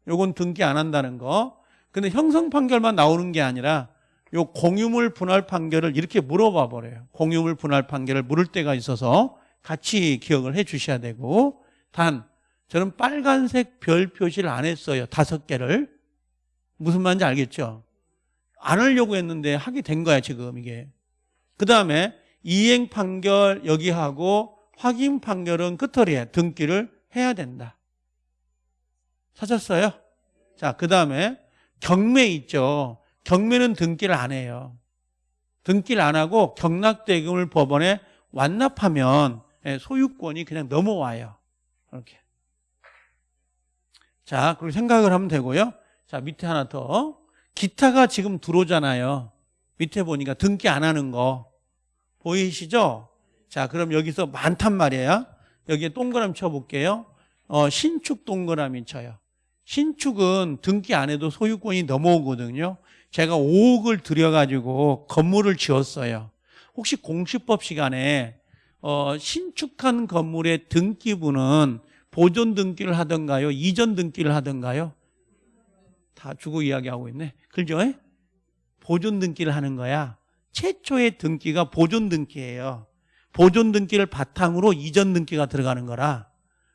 요건 등기 안 한다는 거. 근데 형성 판결만 나오는 게 아니라 요 공유물 분할 판결을 이렇게 물어봐 버려요. 공유물 분할 판결을 물을 때가 있어서 같이 기억을 해 주셔야 되고 단 저는 빨간색 별 표시를 안 했어요. 다섯 개를. 무슨 말인지 알겠죠? 안 하려고 했는데 하게 된 거야, 지금 이게. 그 다음에 이행 판결 여기 하고 확인 판결은 끝털이에 등기를 해야 된다. 찾았어요? 자, 그 다음에 경매 있죠. 경매는 등기를 안 해요. 등기를 안 하고 경락대금을 법원에 완납하면 예, 소유권이 그냥 넘어와요. 이렇게. 자, 그렇게 생각을 하면 되고요. 자, 밑에 하나 더. 기타가 지금 들어오잖아요. 밑에 보니까 등기 안 하는 거. 보이시죠? 자, 그럼 여기서 많단 말이에요. 여기에 동그라미 쳐볼게요. 어, 신축 동그라미 쳐요. 신축은 등기 안 해도 소유권이 넘어오거든요. 제가 5억을 들여가지고 건물을 지었어요. 혹시 공시법 시간에 어, 신축한 건물의 등기부는 보존 등기를 하던가요? 이전 등기를 하던가요? 다 주고 이야기하고 있네. 그죠? 보존 등기를 하는 거야. 최초의 등기가 보존 등기예요. 보존 등기를 바탕으로 이전 등기가 들어가는 거라.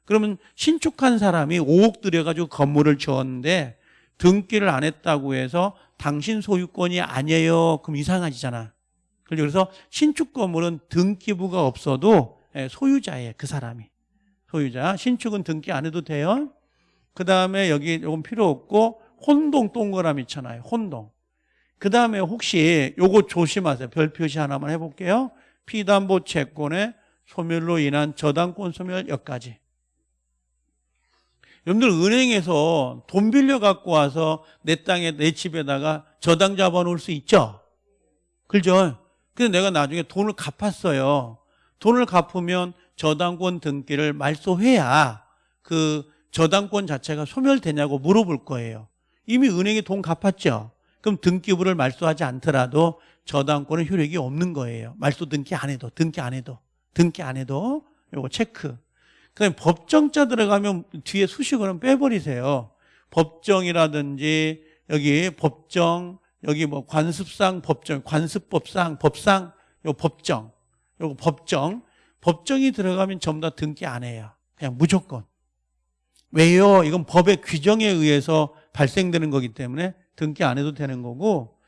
그러면 신축한 사람이 5억 들여가지고 건물을 지었는데 등기를 안 했다고 해서 당신 소유권이 아니에요. 그럼 이상하지잖아. 그래서 신축 건물은 등기부가 없어도 예, 소유자예요. 그 사람이. 소유자. 신축은 등기 안 해도 돼요. 그 다음에 여기 요건 필요 없고 혼동 동그라미 있잖아요. 혼동. 그 다음에 혹시 요거 조심하세요. 별 표시 하나만 해볼게요. 피담보 채권의 소멸로 인한 저당권 소멸 여기까지. 여러분들 은행에서 돈 빌려 갖고 와서 내 땅에 내 집에다가 저당 잡아 놓을 수 있죠? 그죠? 근데 내가 나중에 돈을 갚았어요. 돈을 갚으면 저당권 등기를 말소해야 그 저당권 자체가 소멸되냐고 물어볼 거예요. 이미 은행에 돈 갚았죠? 그럼 등기부를 말소하지 않더라도 저당권은 효력이 없는 거예요. 말소 등기 안 해도, 등기 안 해도, 등기 안 해도 요거 체크. 그다음에 법정자 들어가면 뒤에 수식어는 빼버리세요. 법정이라든지 여기 법정 여기 뭐 관습상 법정 관습법상 법상 요 법정 요거 법정 법정이 들어가면 전부 다 등기 안 해요. 그냥 무조건. 왜요? 이건 법의 규정에 의해서 발생되는 거기 때문에 등기 안 해도 되는 거고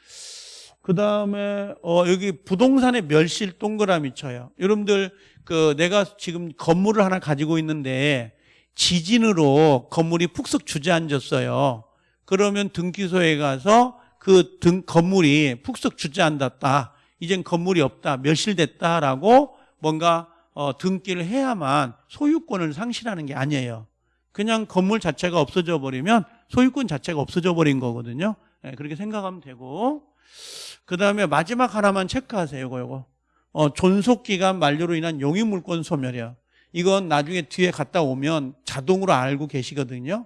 그 다음에 어 여기 부동산의 멸실 동그라미 쳐요. 여러분들 그 내가 지금 건물을 하나 가지고 있는데 지진으로 건물이 푹석 주저앉았어요. 그러면 등기소에 가서 그 등 건물이 푹석 주저앉았다. 이젠 건물이 없다. 멸실됐다라고 뭔가 어, 등기를 해야만 소유권을 상실하는 게 아니에요. 그냥 건물 자체가 없어져 버리면 소유권 자체가 없어져 버린 거거든요. 네, 그렇게 생각하면 되고 그 다음에 마지막 하나만 체크하세요. 이거, 이거. 어, 존속기간 만료로 인한 용익물권 소멸이야. 이건 나중에 뒤에 갔다 오면 자동으로 알고 계시거든요.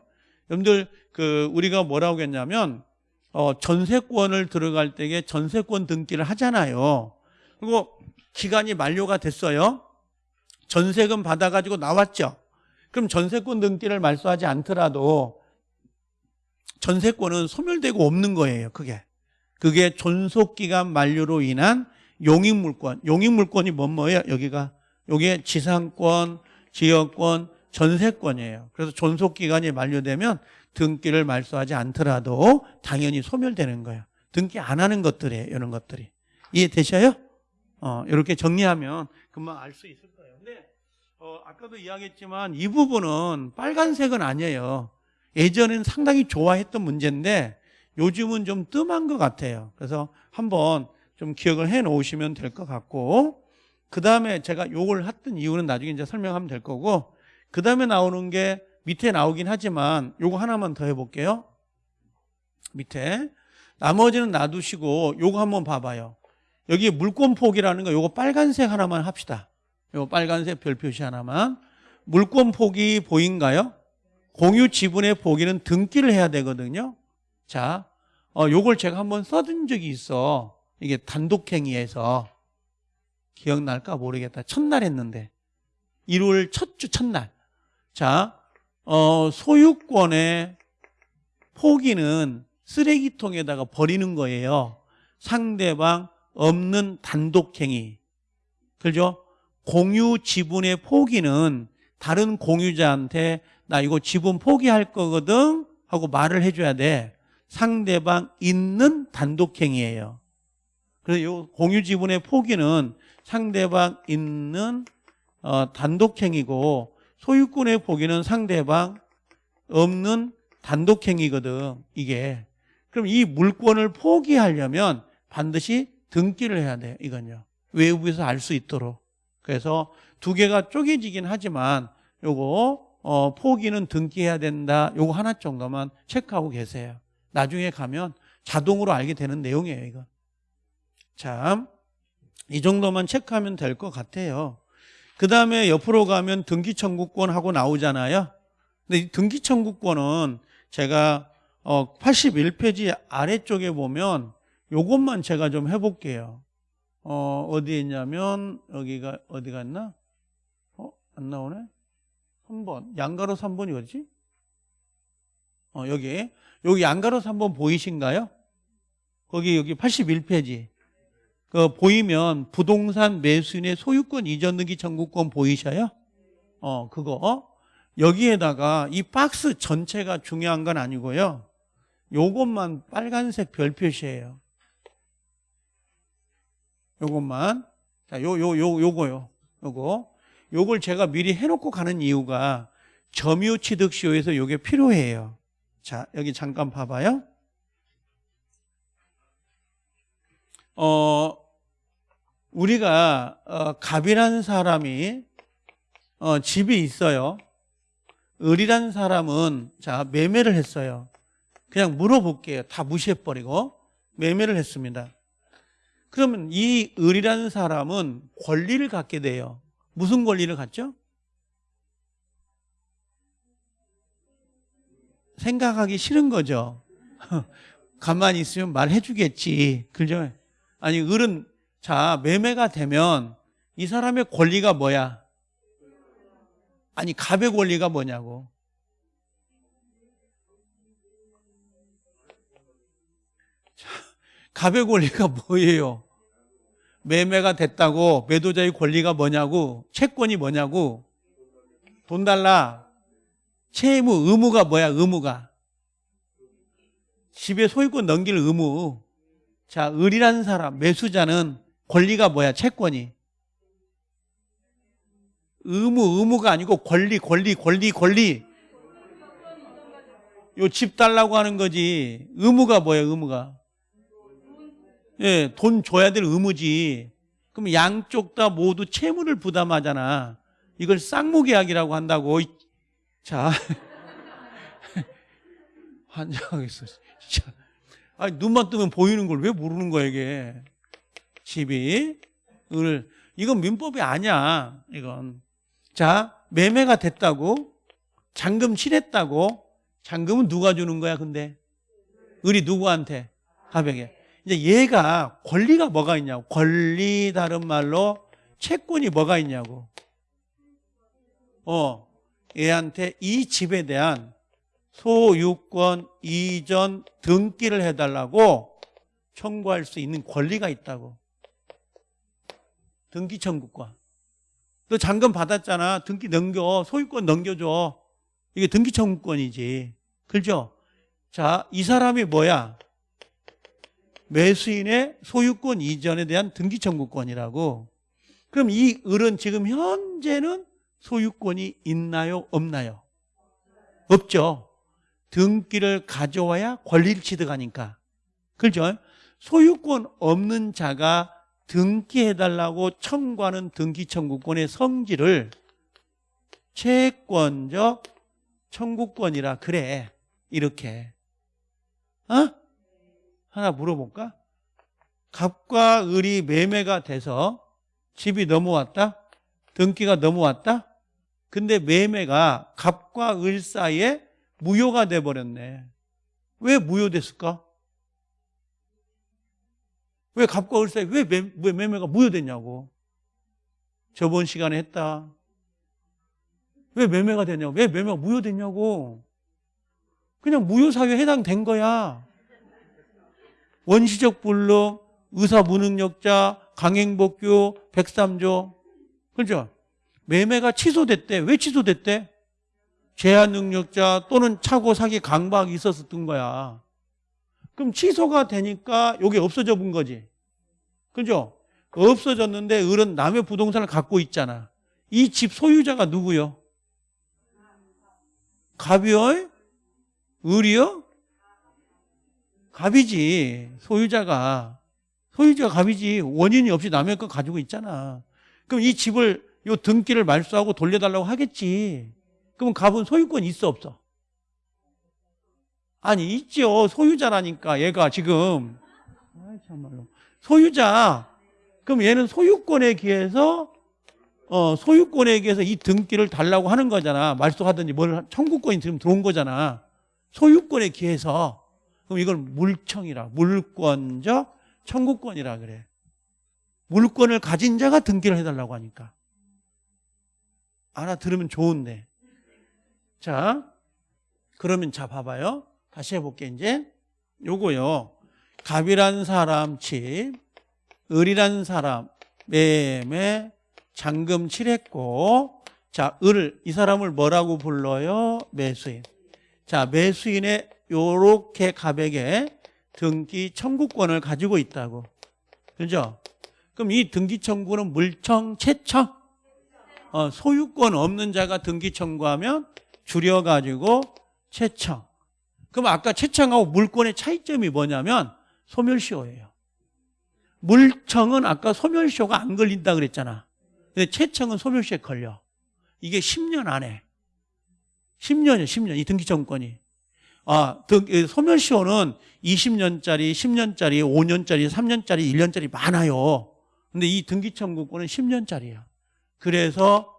여러분들 그 우리가 뭐라고 했냐면 어, 전세권을 들어갈 때에 전세권 등기를 하잖아요. 그리고 기간이 만료가 됐어요. 전세금 받아가지고 나왔죠. 그럼 전세권 등기를 말소하지 않더라도 전세권은 소멸되고 없는 거예요. 그게 그게 존속기간 만료로 인한 용익물권. 용익물권이 뭔 뭐예요? 여기가 여기에 지상권, 지역권, 전세권이에요. 그래서 존속기간이 만료되면 등기를 말소하지 않더라도 당연히 소멸되는 거예요. 등기 안 하는 것들이에요. 이런 것들이. 이해되셔요? 어, 이렇게 정리하면 금방 알 수 있을 거예요. 근데 어, 아까도 이야기했지만 이 부분은 빨간색은 아니에요. 예전에는 상당히 좋아했던 문제인데 요즘은 좀 뜸한 것 같아요. 그래서 한번 좀 기억을 해 놓으시면 될 것 같고 그 다음에 제가 요걸 했던 이유는 나중에 이제 설명하면 될 거고 그 다음에 나오는 게 밑에 나오긴 하지만 요거 하나만 더 해볼게요. 밑에 나머지는 놔두시고 요거 한번 봐봐요. 여기 물권폭이라는 거 요거 빨간색 하나만 합시다. 요거 빨간색 별 표시 하나만 물권폭이 보인가요? 공유 지분의 보기는 등기를 해야 되거든요. 자, 어, 요걸 제가 한번 써둔 적이 있어. 이게 단독행위에서. 기억날까 모르겠다. 첫날 했는데. 1월 첫 주 첫날. 자, 어, 소유권의 포기는 쓰레기통에다가 버리는 거예요. 상대방 없는 단독행위. 그죠? 공유 지분의 포기는 다른 공유자한테 나 이거 지분 포기할 거거든 하고 말을 해줘야 돼. 상대방 있는 단독행위예요. 그래서 이 공유 지분의 포기는 상대방 있는 어, 단독행위고 소유권의 포기는 상대방 없는 단독행위거든. 이게 그럼 이 물권을 포기하려면 반드시 등기를 해야 돼요. 이건요. 외부에서 알 수 있도록. 그래서 두 개가 쪼개지긴 하지만 요거 어, 포기는 등기해야 된다. 요거 하나 정도만 체크하고 계세요. 나중에 가면 자동으로 알게 되는 내용이에요, 이거. 자, 이 정도만 체크하면 될 것 같아요. 그 다음에 옆으로 가면 등기청구권 하고 나오잖아요. 근데 이 등기청구권은 제가 어, 81페이지 아래쪽에 보면 요것만 제가 좀 해볼게요. 어, 어디에 있냐면, 여기가, 어디 갔나? 어, 안 나오네? 3번. 양가로 3번이 어디지? 어, 여기. 여기 양가로 3번 보이신가요? 거기 여기 81페이지. 그 보이면 부동산 매수인의 소유권 이전 등기 청구권 보이셔요? 어, 그거. 여기에다가 이 박스 전체가 중요한 건 아니고요. 요것만 빨간색 별 표시예요. 요것만. 자, 요, 요, 요, 요거요. 요거. 요걸 제가 미리 해놓고 가는 이유가 점유 취득 시효에서 요게 필요해요. 자, 여기 잠깐 봐봐요. 어, 우리가, 어, 갑이라는 사람이, 어, 집이 있어요. 을이라는 사람은, 자, 매매를 했어요. 그냥 물어볼게요. 다 무시해버리고. 매매를 했습니다. 그러면 이 을이라는 사람은 권리를 갖게 돼요. 무슨 권리를 갖죠? 생각하기 싫은 거죠. (laughs) 가만히 있으면 말해 주겠지. 그죠? 아니, 을은, 자, 매매가 되면 이 사람의 권리가 뭐야? 아니, 갑의 권리가 뭐냐고. 자, 갑의 권리가 뭐예요? 매매가 됐다고 매도자의 권리가 뭐냐고 채권이 뭐냐고 돈 달라 채무 의무가 뭐야 의무가 집에 소유권 넘길 의무 자 을이라는 사람 매수자는 권리가 뭐야 채권이 의무 의무가 아니고 권리 권리 권리 권리 요 집 달라고 하는 거지 의무가 뭐야 의무가 예, 돈 줘야 될 의무지. 그럼 양쪽 다 모두 채무를 부담하잖아. 이걸 쌍무계약이라고 한다고. 자. (laughs) 환장하겠어. 진짜. 아니, 눈만 뜨면 보이는 걸 왜 모르는 거야, 이게. 집이. 을, 이건 민법이 아니야. 이건. 자, 매매가 됐다고 잔금 칠했다고 잔금은 누가 주는 거야, 근데? 을이 누구한테? 가백에. 이제 얘가 권리가 뭐가 있냐고. 권리 다른 말로 채권이 뭐가 있냐고. 어, 얘한테 이 집에 대한 소유권 이전 등기를 해달라고 청구할 수 있는 권리가 있다고. 등기 청구권. 너 잔금 받았잖아. 등기 넘겨. 소유권 넘겨줘. 이게 등기 청구권이지. 그죠? 자, 이 사람이 뭐야? 매수인의 소유권 이전에 대한 등기 청구권이라고. 그럼 이 을은 지금 현재는 소유권이 있나요? 없나요? 없죠. 등기를 가져와야 권리를 취득하니까. 그죠? 소유권 없는 자가 등기해달라고 청구하는 등기 청구권의 성질을 채권적 청구권이라 그래. 이렇게. 어? 하나 물어볼까? 갑과 을이 매매가 돼서 집이 넘어왔다? 등기가 넘어왔다? 근데 매매가 갑과 을 사이에 무효가 돼버렸네. 왜 무효됐을까? 왜 갑과 을 사이에 왜, 매, 왜 매매가 무효됐냐고. 저번 시간에 했다. 왜 매매가 됐냐고. 왜 매매가 무효됐냐고. 그냥 무효사유에 해당된 거야. 원시적 불능, 의사 무능력자, 강행복교, 103조. 그죠? 매매가 취소됐대. 왜 취소됐대? 제한 능력자 또는 차고 사기 강박이 있었던 거야. 그럼 취소가 되니까 여기 없어져 본 거지. 그죠? 없어졌는데 을은 남의 부동산을 갖고 있잖아. 이 집 소유자가 누구요? 갑이요? 을이요? 갑이지. 소유자가. 소유자가 갑이지. 원인이 없이 남의 거 가지고 있잖아. 그럼 이 집을 요 등기를 말소하고 돌려달라고 하겠지. 그럼 갑은 소유권 있어 없어? 아니 있죠. 소유자라니까 얘가 지금 아이 참말로 소유자. 그럼 얘는 소유권에 기해서 어 소유권에 기해서 이 등기를 달라고 하는 거잖아. 말소하든지 뭘 청구권이 지금 들어온 거잖아. 소유권에 기해서 그럼 이걸 물청이라 물권적 청구권이라 그래. 물권을 가진 자가 등기를 해달라고 하니까. 알아들으면 좋은데. 자, 그러면 자 봐봐요. 다시 해볼게 이제. 요거요. 갑이란 사람 집, 을이란 사람 매매 잔금 칠했고 자, 을, 이 사람을 뭐라고 불러요? 매수인. 자, 매수인의 요렇게 갑에게 등기 청구권을 가지고 있다고. 그죠? 그럼 이 등기 청구는 물청, 채청? 어, 소유권 없는 자가 등기 청구하면 줄여가지고 채청. 그럼 아까 채청하고 물권의 차이점이 뭐냐면 소멸시효예요. 물청은 아까 소멸시효가 안 걸린다 그랬잖아. 근데 채청은 소멸시효에 걸려. 이게 10년 안에. 10년이에요, 10년. 이 등기청구권이. 아, 등, 소멸시효는 20년짜리, 10년짜리, 5년짜리, 3년짜리, 1년짜리 많아요. 근데 이 등기청구권은 10년짜리예요. 그래서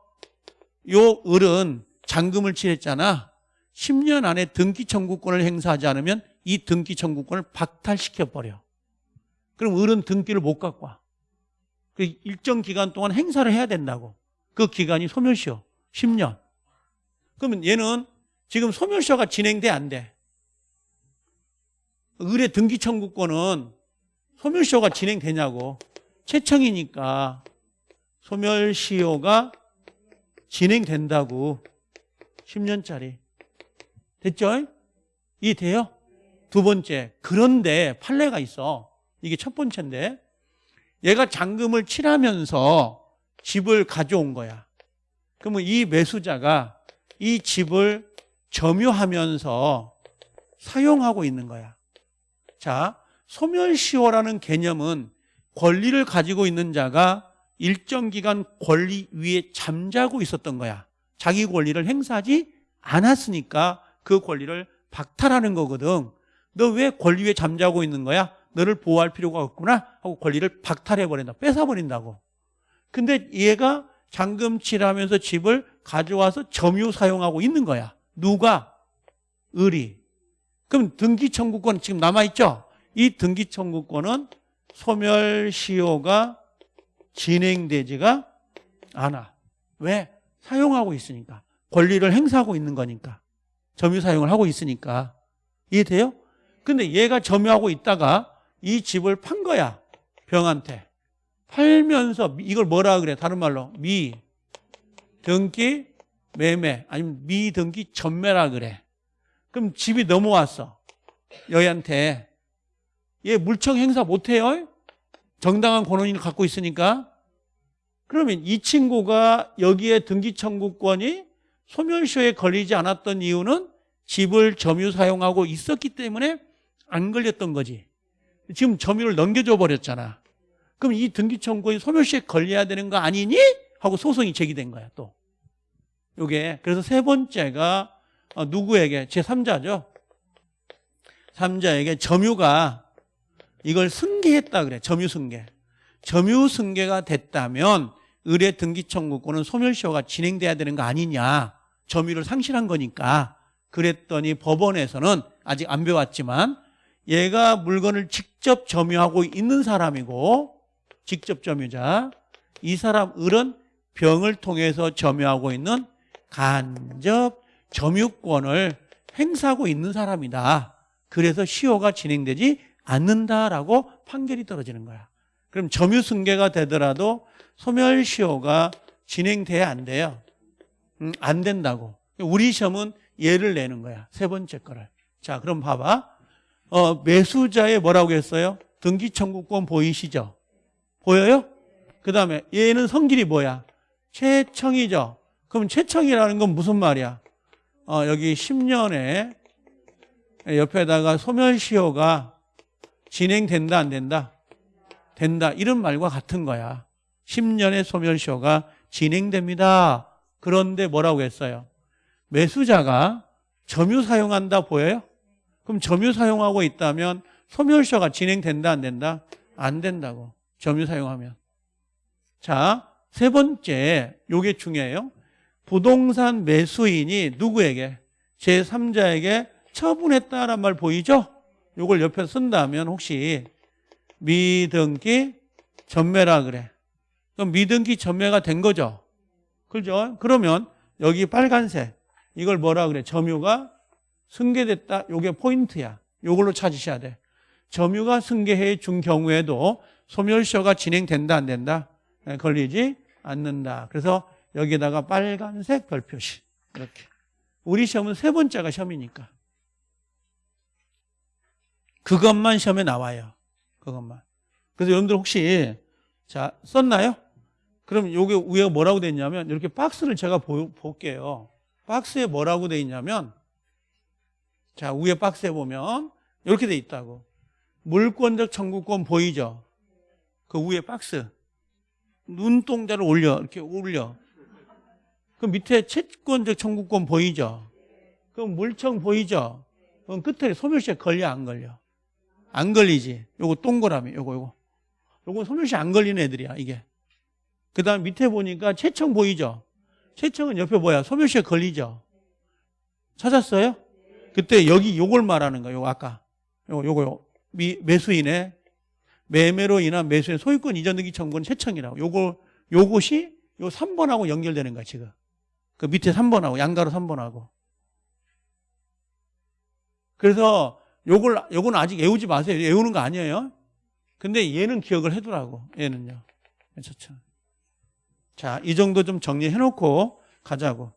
요 을은 잔금을 칠했잖아. 10년 안에 등기 청구권을 행사하지 않으면 이 등기 청구권을 박탈시켜 버려. 그럼 을은 등기를 못 갖고 와. 그 일정 기간 동안 행사를 해야 된다고. 그 기간이 소멸시효 10년. 그러면 얘는 지금 소멸시효가 진행돼 안 돼? 을의 등기 청구권은 소멸시효가 진행되냐고. 채청이니까 소멸시효가 진행된다고 10년짜리 됐죠? 이 돼요? 두 번째 그런데 판례가 있어 이게 첫 번째인데 얘가 잔금을 칠하면서 집을 가져온 거야 그러면 이 매수자가 이 집을 점유하면서 사용하고 있는 거야 자 소멸시효라는 개념은 권리를 가지고 있는 자가 일정 기간 권리 위에 잠자고 있었던 거야. 자기 권리를 행사하지 않았으니까 그 권리를 박탈하는 거거든. 너 왜 권리 위에 잠자고 있는 거야? 너를 보호할 필요가 없구나 하고 권리를 박탈해 버린다. 뺏어 버린다고. 근데 얘가 잔금칠하면서 집을 가져와서 점유 사용하고 있는 거야. 누가? 을이. 그럼 등기 청구권 지금 남아 있죠? 이 등기 청구권은 소멸시효가 진행되지가 않아. 왜? 사용하고 있으니까. 권리를 행사하고 있는 거니까. 점유 사용을 하고 있으니까. 이해돼요? 근데 얘가 점유하고 있다가 이 집을 판 거야. 병한테. 팔면서 이걸 뭐라 그래? 다른 말로 미 등기 매매 아니면 미 등기 전매라 그래. 그럼 집이 넘어왔어. 여희한테. 얘 물청 행사 못 해요? 정당한 권한을 갖고 있으니까. 그러면 이 친구가 여기에 등기 청구권이 소멸시효에 걸리지 않았던 이유는 집을 점유 사용하고 있었기 때문에 안 걸렸던 거지. 지금 점유를 넘겨줘 버렸잖아. 그럼 이 등기 청구권이 소멸시효에 걸려야 되는 거 아니니? 하고 소송이 제기된 거야, 또. 요게. 그래서 세 번째가 어, 누구에게? 제3자죠. 3자에게 점유가 이걸 승계했다 그래. 점유 승계. 점유 승계가 됐다면 의뢰 등기 청구권은 소멸시효가 진행돼야 되는 거 아니냐. 점유를 상실한 거니까. 그랬더니 법원에서는 아직 안 배웠지만 얘가 물건을 직접 점유하고 있는 사람이고 직접 점유자 이 사람 을은 병을 통해서 점유하고 있는 간접 점유권을 행사하고 있는 사람이다. 그래서 시효가 진행되지 않는다라고 판결이 떨어지는 거야. 그럼 점유승계가 되더라도 소멸시효가 진행돼야 안 돼요. 음, 안 된다고. 우리 시험은 예를 내는 거야. 세 번째 거를. 자, 그럼 봐봐. 어, 매수자의 뭐라고 했어요? 등기청구권 보이시죠? 보여요? 그 다음에 얘는 성질이 뭐야? 최청이죠? 그럼 최청이라는 건 무슨 말이야? 어, 여기 10년에 옆에다가 소멸시효가 진행된다 안 된다? 된다 이런 말과 같은 거야 10년의 소멸시효가 진행됩니다 그런데 뭐라고 했어요? 매수자가 점유 사용한다 보여요? 그럼 점유 사용하고 있다면 소멸시효가 진행된다 안 된다? 안 된다고 점유 사용하면 자, 세 번째 요게 중요해요 부동산 매수인이 누구에게? 제3자에게 처분했다란 말 보이죠? 요걸 옆에 쓴다면 혹시 미등기 전매라 그래. 그럼 미등기 전매가 된 거죠? 그죠? 그러면 여기 빨간색 이걸 뭐라 그래? 점유가 승계됐다. 요게 포인트야. 요걸로 찾으셔야 돼. 점유가 승계해 준 경우에도 소멸시효가 진행된다 안 된다? 네, 걸리지 않는다. 그래서 여기다가 빨간색 별표시 이렇게. 우리 시험은 세 번째가 시험이니까. 그것만 시험에 나와요. 그것만. 그래서 여러분들 혹시 자 썼나요? 그럼 요게 위에 뭐라고 돼 있냐면 이렇게 박스를 제가 보, 볼게요. 박스에 뭐라고 돼 있냐면 자 위에 박스에 보면 이렇게 돼 있다고. 물권적 청구권 보이죠? 그 위에 박스 눈동자를 올려 이렇게 올려. 그 밑에 채권적 청구권 보이죠? 그럼 물청 보이죠? 그럼 끝에 소멸시에 걸려 안 걸려? 안 걸리지. 요거 동그라미, 요거, 요거. 요거 소멸시 안 걸리는 애들이야, 이게. 그 다음 밑에 보니까 채청 보이죠? 채청은 옆에 뭐야? 소멸시에 걸리죠? 찾았어요? 그때 여기 요걸 말하는 거예요, 요거 아까. 요거, 요거, 요. 미, 매수인의 매매로 인한 매수인 소유권 이전 등기 청구는 채청이라고. 요거, 요것이 요 3번하고 연결되는 거야, 지금. 그 밑에 3번하고, 양가로 3번하고. 그래서 요걸, 요건 아직 외우지 마세요. 외우는 거 아니에요. 근데 얘는 기억을 해두라고. 얘는요. 괜찮죠. 자, 이 정도 좀 정리해 놓고 가자고.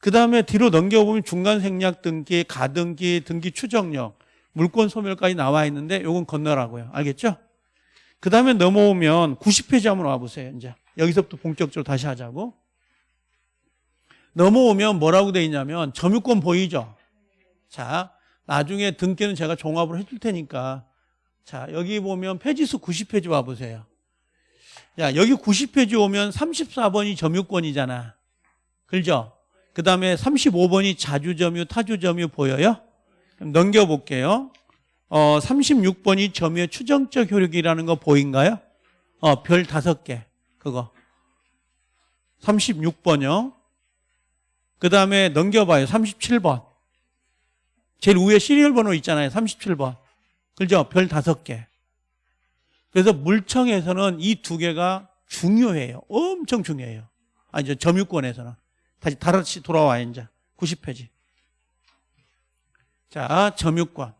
그 다음에 뒤로 넘겨보면 중간 생략 등기, 가등기, 등기 추정력, 물권 소멸까지 나와 있는데 요건 건너라고요. 알겠죠? 그 다음에 넘어오면 90페이지 한번 와보세요. 이제 여기서부터 본격적으로 다시 하자고. 넘어오면 뭐라고 돼 있냐면 점유권 보이죠? 자, 나중에 등기는 제가 종합을 해줄 테니까 자 여기 보면 페이지수 90페이지 와보세요 야 여기 90페이지 오면 34번이 점유권이잖아 그죠? 그 다음에 35번이 자주점유 타주점유 보여요? 넘겨볼게요 어, 36번이 점유의 추정적 효력이라는 거 보인가요? 어, 별 다섯 개 그거 36번요. 그 다음에 넘겨봐요. 37번. 제일 위에 시리얼 번호 있잖아요. 37번. 그죠? 별 다섯 개. 그래서 물청에서는 이 두 개가 중요해요. 엄청 중요해요. 아, 이제 점유권에서는. 다시 다시 돌아와요, 이제. 90페이지. 자, 점유권.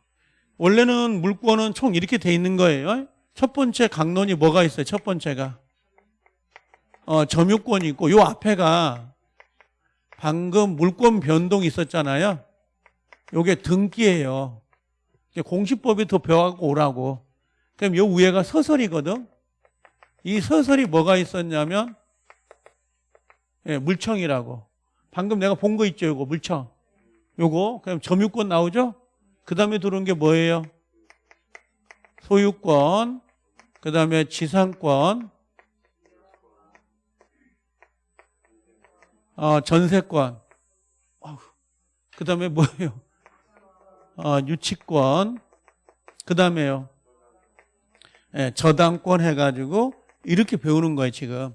원래는 물권은 총 이렇게 돼 있는 거예요. 첫 번째 강론이 뭐가 있어요? 첫 번째가. 어, 점유권이 있고, 요 앞에가 방금 물권 변동이 있었잖아요. 요게 등기예요. 더 배워갖고 오라고. 그럼 요 위에가 서설이거든. 이 서설이 뭐가 있었냐면 예, 물청이라고. 방금 내가 본 거 있죠, 요거 물청. 요거 그럼 점유권 나오죠? 그 다음에 들어온 게 뭐예요? 소유권, 그 다음에 지상권, 어, 전세권, 그 다음에 뭐예요? 어, 유치권, 그 다음에요. 예, 저당권 해가지고 이렇게 배우는 거예요, 지금.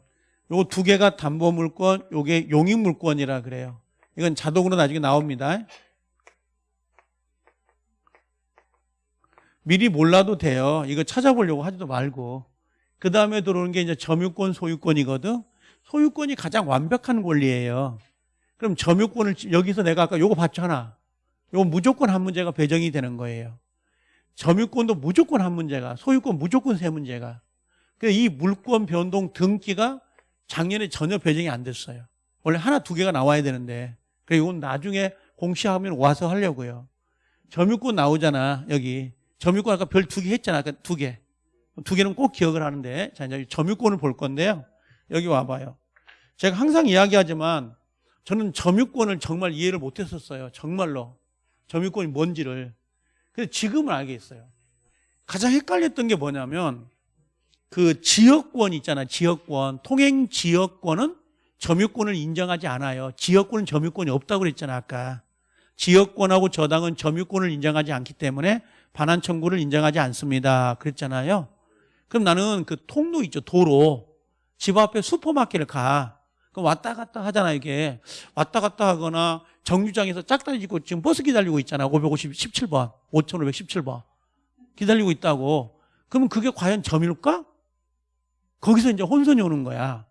요거 두 개가 담보물권, 요게 용익물권이라 그래요. 이건 자동으로 나중에 나옵니다. 미리 몰라도 돼요. 이거 찾아보려고 하지도 말고. 그 다음에 들어오는 게 이제 점유권, 소유권이거든. 소유권이 가장 완벽한 권리예요. 그럼 점유권을 여기서 내가 아까 요거 봤잖아. 요거 무조건 한 문제가 배정이 되는 거예요. 점유권도 무조건 한 문제가, 소유권 무조건 세 문제가. 그래서 이 물권 변동 등기가 작년에 전혀 배정이 안 됐어요. 원래 하나 두 개가 나와야 되는데. 그래 이건 나중에 공시하면 와서 하려고요. 점유권 나오잖아 여기. 점유권 아까 별 두 개 했잖아. 아까 두 개. 두 개는 꼭 기억을 하는데. 자 이제 점유권을 볼 건데요. 여기 와봐요. 제가 항상 이야기하지만 저는 점유권을 정말 이해를 못했었어요. 정말로. 점유권이 뭔지를. 근데 지금은 알겠어요. 가장 헷갈렸던 게 뭐냐면 그 지역권 있잖아. 지역권. 통행 지역권은 점유권을 인정하지 않아요. 지역권은 점유권이 없다고 그랬잖아. 아까. 지역권하고 저당은 점유권을 인정하지 않기 때문에 반환 청구를 인정하지 않습니다. 그랬잖아요. 그럼 나는 그 통로 있죠. 도로. 집 앞에 슈퍼마켓을 가. 그럼 왔다 갔다 하잖아, 이게. 왔다 갔다 하거나 정류장에서 짝다리 짓고 지금 버스 기다리고 있잖아. 557번. 5517번. 기다리고 있다고. 그러면 그게 과연 점일까? 거기서 이제 혼선이 오는 거야.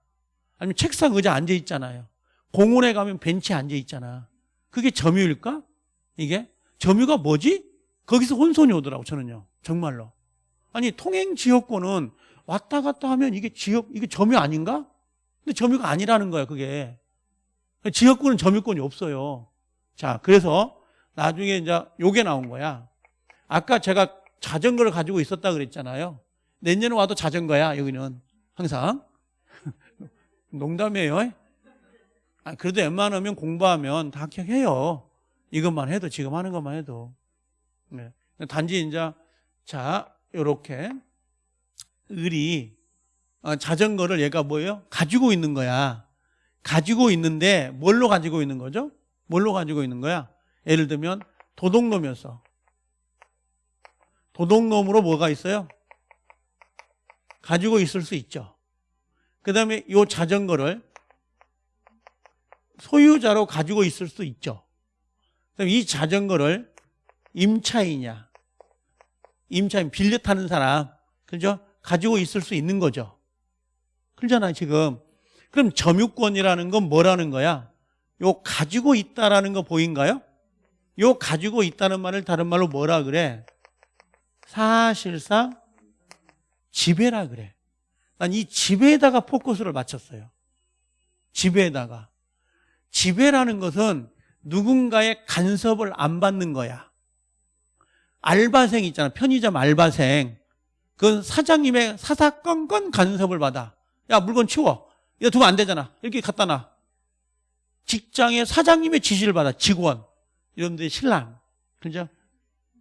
아니면 책상 의자 앉아 있잖아요. 공원에 가면 벤치에 앉아 있잖아. 그게 점유일까? 이게? 점유가 뭐지? 거기서 혼선이 오더라고, 저는요. 정말로. 아니, 통행 지역권은 왔다 갔다 하면 이게 지역, 이게 점유 아닌가? 근데 점유가 아니라는 거야, 그게. 지역권은 점유권이 없어요. 자, 그래서 나중에 이제 요게 나온 거야. 아까 제가 자전거를 가지고 있었다 그랬잖아요. 내년에 와도 자전거야, 여기는. 항상. (laughs) 농담이에요. 아, 그래도 웬만하면 공부하면 다 기억해요. 이것만 해도, 지금 하는 것만 해도. 네. 단지 이제, 자, 요렇게. 을이 어, 자전거를 얘가 뭐예요? 가지고 있는 거야. 가지고 있는데 뭘로 가지고 있는 거죠? 뭘로 가지고 있는 거야? 예를 들면 도둑놈이었어. 도둑놈으로 뭐가 있어요? 가지고 있을 수 있죠. 그 다음에 이 자전거를 소유자로 가지고 있을 수 있죠. 그럼 이 자전거를 임차이냐, 임차인 빌려 타는 사람, 그죠? 가지고 있을 수 있는 거죠. 그러잖아요, 지금. 그럼 점유권이라는 건 뭐라는 거야? 요 가지고 있다라는 거 보인가요? 요 가지고 있다는 말을 다른 말로 뭐라 그래? 사실상 지배라 그래. 난 이 지배에다가 포커스를 맞췄어요. 지배에다가. 지배라는 것은 누군가의 간섭을 안 받는 거야. 알바생 있잖아. 편의점 알바생. 그건 사장님의 사사건건 간섭을 받아. 야, 물건 치워. 이거 두면 안 되잖아. 이렇게 갖다 놔. 직장의 사장님의 지시를 받아. 직원. 이런데 신랑. 그죠?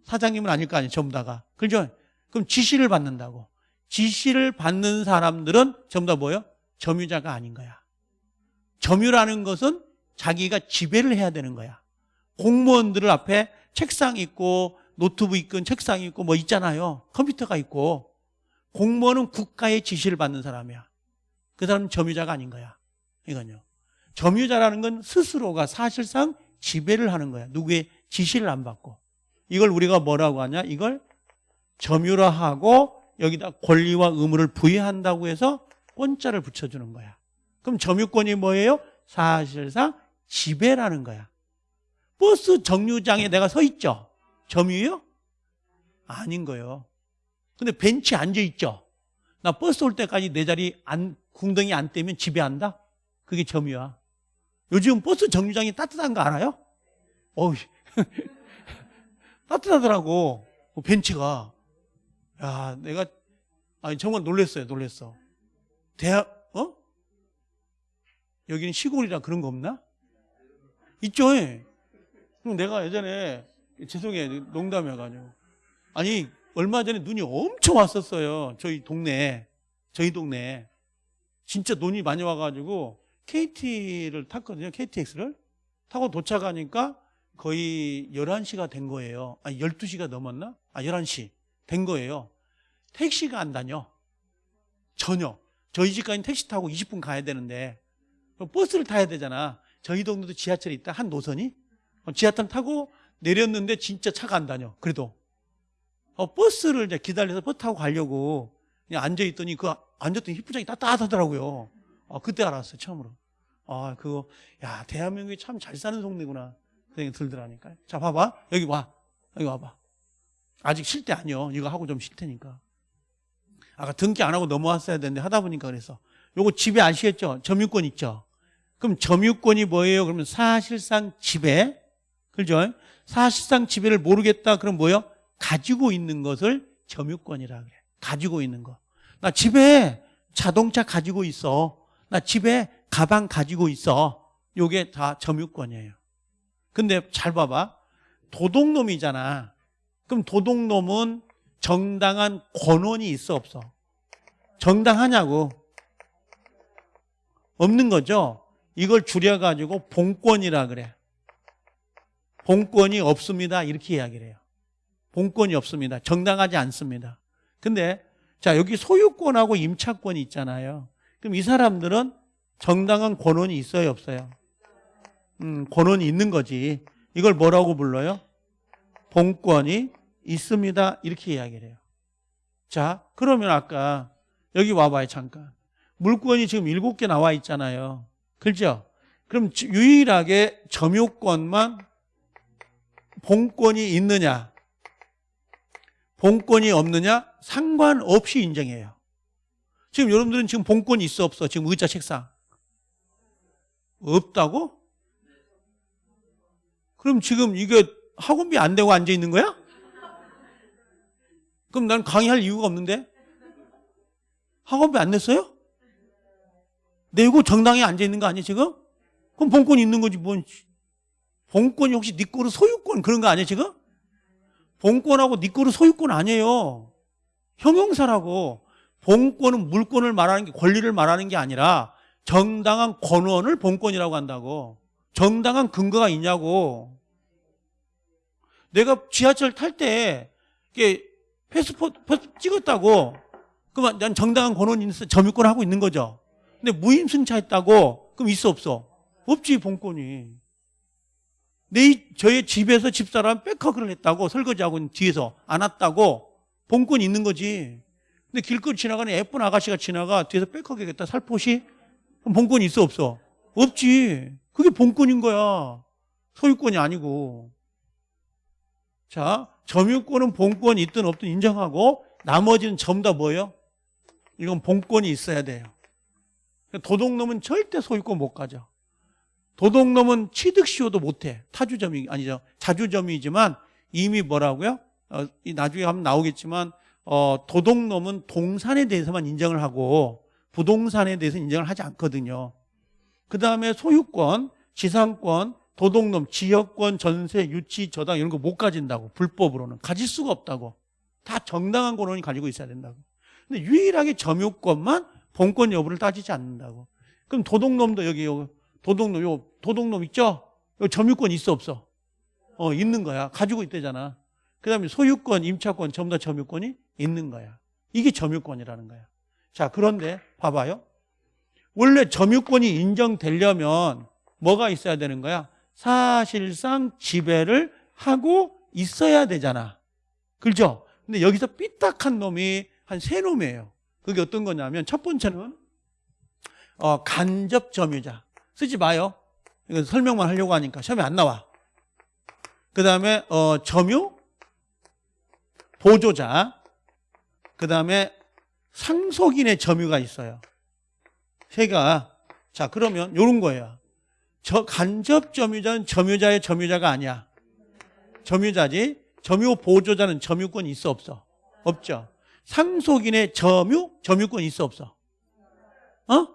사장님은 아닐 거 아니에요. 전부 다가. 그죠? 그럼 지시를 받는다고. 지시를 받는 사람들은 전부 다 뭐예요? 점유자가 아닌 거야. 점유라는 것은 자기가 지배를 해야 되는 거야. 공무원들 앞에 책상 있고 노트북 있고 책상 있고 뭐 있잖아요. 컴퓨터가 있고 공무원은 국가의 지시를 받는 사람이야. 그 사람은 점유자가 아닌 거야. 이건요. 점유자라는 건 스스로가 사실상 지배를 하는 거야. 누구의 지시를 안 받고. 이걸 우리가 뭐라고 하냐? 이걸 점유라 하고 여기다 권리와 의무를 부여한다고 해서 권자를 붙여주는 거야. 그럼 점유권이 뭐예요? 사실상 지배라는 거야. 버스 정류장에 내가 서 있죠? 점유요? 아닌 거예요. 근데 벤치에 앉아 있죠? 나 버스 올 때까지 내 자리 안, 궁덩이 안 떼면 지배한다? 그게 점유야. 요즘 버스 정류장이 따뜻한 거 알아요? 어우, (laughs) 따뜻하더라고. 그 벤치가. 야, 내가, 아니, 정말 놀랬어요, 놀랬어. 대학, 어? 여기는 시골이라 그런 거 없나? 있죠, 예. 그럼 내가 예전에, 죄송해요, 농담해가지고. 아니, 얼마 전에 눈이 엄청 왔었어요. 저희 동네에. 저희 동네에. 진짜 눈이 많이 와가지고, KT를 탔거든요, KTX를. 타고 도착하니까 거의 11시가 된 거예요. 아니, 12시가 넘었나? 아, 11시. 된 거예요. 택시가 안 다녀. 전혀. 저희 집까지 택시 타고 20분 가야 되는데 버스를 타야 되잖아. 저희 동네도 지하철이 있다. 한 노선이. 어, 지하철 타고 내렸는데 진짜 차가 안 다녀. 그래도. 어, 버스를 이제 기다려서 버스 타고 가려고 그냥 앉아있더니 그 앉았더니 휘부장이 따뜻하더라고요. 어, 그때 알았어요. 처음으로. 아, 그거, 야, 대한민국이 참 잘 사는 동네구나. 그 생각이 들더라니까요. 자, 봐봐. 여기 와. 여기 와봐. 아직 쉴 때 아니요. 이거 하고 좀 쉴 테니까. 아까 등기 안 하고 넘어왔어야 되는데 하다 보니까 그래서. 요거 집에 아시겠죠? 점유권 있죠? 그럼 점유권이 뭐예요? 그러면 사실상 지배. 그죠? 사실상 지배를 모르겠다. 그럼 뭐예요? 가지고 있는 것을 점유권이라 그래. 가지고 있는 거. 나 집에 자동차 가지고 있어. 나 집에 가방 가지고 있어. 요게 다 점유권이에요. 근데 잘 봐봐. 도둑놈이잖아. 그럼 도둑놈은 정당한 권원이 있어 없어? 정당하냐고? 없는 거죠. 이걸 줄여가지고 본권이라 그래. 본권이 없습니다. 이렇게 이야기를 해요. 본권이 없습니다. 정당하지 않습니다. 근데 자 여기 소유권하고 임차권이 있잖아요. 그럼 이 사람들은 정당한 권원이 있어요, 없어요? 음, 권원이 있는 거지. 이걸 뭐라고 불러요? 본권이 있습니다. 이렇게 이야기를 해요. 자, 그러면 아까 여기 와봐요, 잠깐. 물권이 지금 일곱 개 나와 있잖아요. 그렇죠? 그럼 유일하게 점유권만 본권이 있느냐? 본권이 없느냐? 상관없이 인정해요. 지금 여러분들은 지금 본권이 있어 없어? 지금 의자 책상. 없다고? 그럼 지금 이게 학원비 안 내고 앉아 있는 거야? 그럼 난 강의할 이유가 없는데? 학원비 안 냈어요? 내고 정당에 앉아 있는 거 아니야 지금? 그럼 본권이 있는 거지 뭔 본권이 혹시 네 거로 소유권 그런 거 아니야 지금? 본권하고 네 거로 소유권 아니에요. 형용사라고 본권은 물권을 말하는 게 권리를 말하는 게 아니라 정당한 권원을 본권이라고 한다고. 정당한 근거가 있냐고. 내가 지하철 탈때 패스포트, 패스포트 찍었다고. 그럼 난 정당한 권원이 있어 점유권 하고 있는 거죠. 근데 무임승차했다고. 그럼 있어 없어? 없지 본권이. 내 저의 집에서 집사람 back hug를 했다고 설거지하고 뒤에서 안았다고 본권이 있는 거지. 근데 길거리 지나가는 예쁜 아가씨가 지나가 뒤에서 백허그겠다 살포시 본권이 있어 없어? 없지. 그게 본권인 거야. 소유권이 아니고. 자, 점유권은 본권이 있든 없든 인정하고 나머지는 전부 다 뭐예요? 이건 본권이 있어야 돼요. 도둑놈은 절대 소유권 못 가져. 도둑놈은 취득시효도 못해. 타주점이 아니죠. 자주점이지만 이미 뭐라고요? 어, 나중에 하면 나오겠지만 어, 도둑놈은 동산에 대해서만 인정을 하고 부동산에 대해서 인정을 하지 않거든요. 그 다음에 소유권, 지상권, 도둑놈, 지역권, 전세, 유치, 저당 이런 거 못 가진다고 불법으로는 가질 수가 없다고 다 정당한 권한이 가지고 있어야 된다고. 근데 유일하게 점유권만 본권 여부를 따지지 않는다고. 그럼 도둑놈도 여기 도둑놈 요 도둑놈 있죠? 요 점유권 있어 없어? 어 있는 거야. 가지고 있대잖아. 그 다음에 소유권, 임차권 전부 다 점유권이 있는 거야. 이게 점유권이라는 거야. 자, 그런데 봐봐요. 원래 점유권이 인정되려면 뭐가 있어야 되는 거야? 사실상 지배를 하고 있어야 되잖아. 그렇죠? 근데 여기서 삐딱한 놈이 한 세 놈이에요. 그게 어떤 거냐면 첫 번째는 어, 간접 점유자. 쓰지 마요. 이거 설명만 하려고 하니까 시험에 안 나와. 그 다음에 어, 점유 보조자. 그 다음에 상속인의 점유가 있어요. 세가 자 그러면 요런 거예요. 저 간접 점유자는 점유자의 점유자가 아니야. 점유자지. 점유 보조자는 점유권 있어 없어? 없죠. 상속인의 점유 점유권 있어 없어? 어?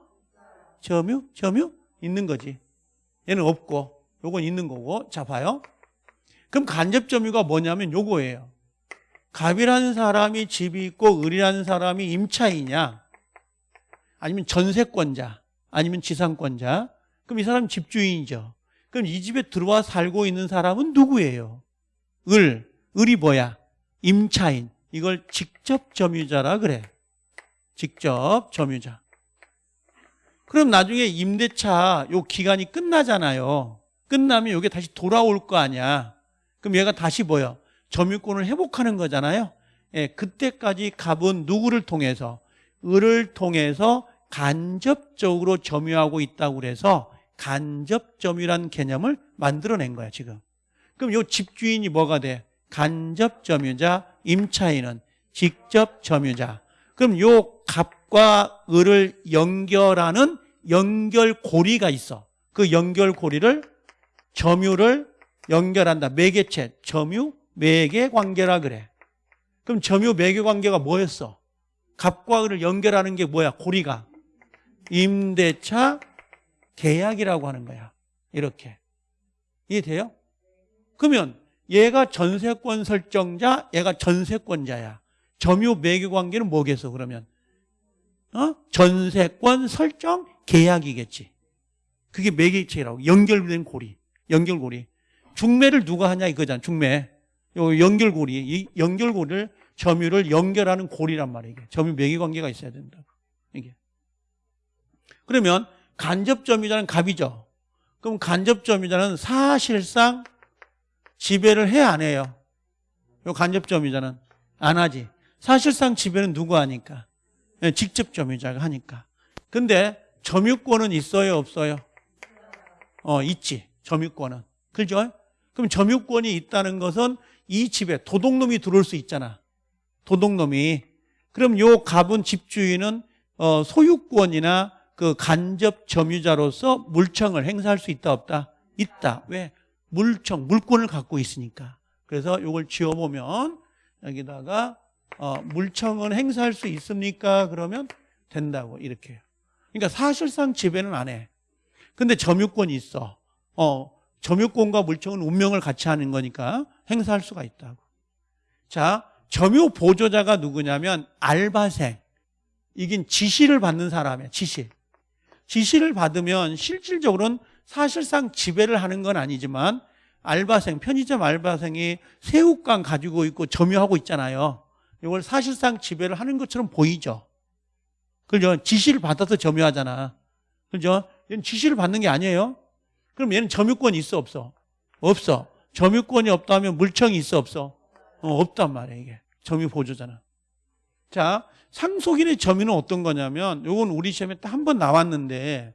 점유 점유 있는 거지. 얘는 없고 요건 있는 거고. 자 봐요. 그럼 간접 점유가 뭐냐면 요거예요. 갑이라는 사람이 집이 있고 을이라는 사람이 임차인이냐 아니면 전세권자 아니면 지상권자 그럼 이 사람 집주인이죠 그럼 이 집에 들어와 살고 있는 사람은 누구예요? 을, 을이 뭐야? 임차인 이걸 직접 점유자라 그래 직접 점유자 그럼 나중에 임대차 요 기간이 끝나잖아요 끝나면 이게 다시 돌아올 거 아니야 그럼 얘가 다시 뭐야? 점유권을 회복하는 거잖아요. 예, 그때까지 갑은 누구를 통해서 을을 통해서 간접적으로 점유하고 있다고 그래서 간접 점유란 개념을 만들어낸 거야 지금. 그럼 요 집주인이 뭐가 돼? 간접 점유자, 임차인은 직접 점유자. 그럼 요 갑과 을을 연결하는 연결고리가 있어. 그 연결고리를 점유를 연결한다. 매개체, 점유, 매개 관계라 그래. 그럼 점유 매개 관계가 뭐였어? 갑과 을을 연결하는 게 뭐야? 고리가 임대차 계약이라고 하는 거야. 이렇게 이해돼요? 그러면 얘가 전세권 설정자, 얘가 전세권자야. 점유 매개 관계는 뭐겠어? 그러면 어? 전세권 설정 계약이겠지. 그게 매개체라고 연결된 고리, 연결고리. 중매를 누가 하냐 이거잖아. 중매. 요 연결고리, 이 연결고리를 점유를 연결하는 고리란 말이에요. 점유 매개 관계가 있어야 된다. 이게. 그러면 간접 점유자는 갑이죠. 그럼 간접 점유자는 사실상 지배를 해 안 해요? 요 간접 점유자는 안 하지. 사실상 지배는 누구 하니까? 예, 직접 점유자가 하니까. 근데 점유권은 있어요, 없어요? 어, 있지. 점유권은. 그죠? 그럼 점유권이 있다는 것은 이 집에 도둑놈이 들어올 수 있잖아. 도둑놈이. 그럼 요 갑은 집주인은 어, 소유권이나 그 간접 점유자로서 물청을 행사할 수 있다 없다? 있다. 왜? 물청, 물권을 갖고 있으니까. 그래서 요걸 지어보면 여기다가 어, 물청은 행사할 수 있습니까? 그러면 된다고 이렇게. 그러니까 사실상 지배는 안 해. 근데 점유권이 있어. 어, 점유권과 물청은 운명을 같이 하는 거니까 행사할 수가 있다고. 자, 점유 보조자가 누구냐면 알바생. 이긴 지시를 받는 사람이야, 지시. 지시를 받으면 실질적으로는 사실상 지배를 하는 건 아니지만 알바생, 편의점 알바생이 새우깡 가지고 있고 점유하고 있잖아요. 이걸 사실상 지배를 하는 것처럼 보이죠. 그죠? 지시를 받아서 점유하잖아. 그죠? 이건 지시를 받는 게 아니에요. 그럼 얘는 점유권이 있어 없어? 없어. 점유권이 없다면 물청이 있어 없어? 어, 없단 말이야 이게. 점유 보조잖아. 자, 상속인의 점유는 어떤 거냐면 요건 우리 시험에 딱 한 번 나왔는데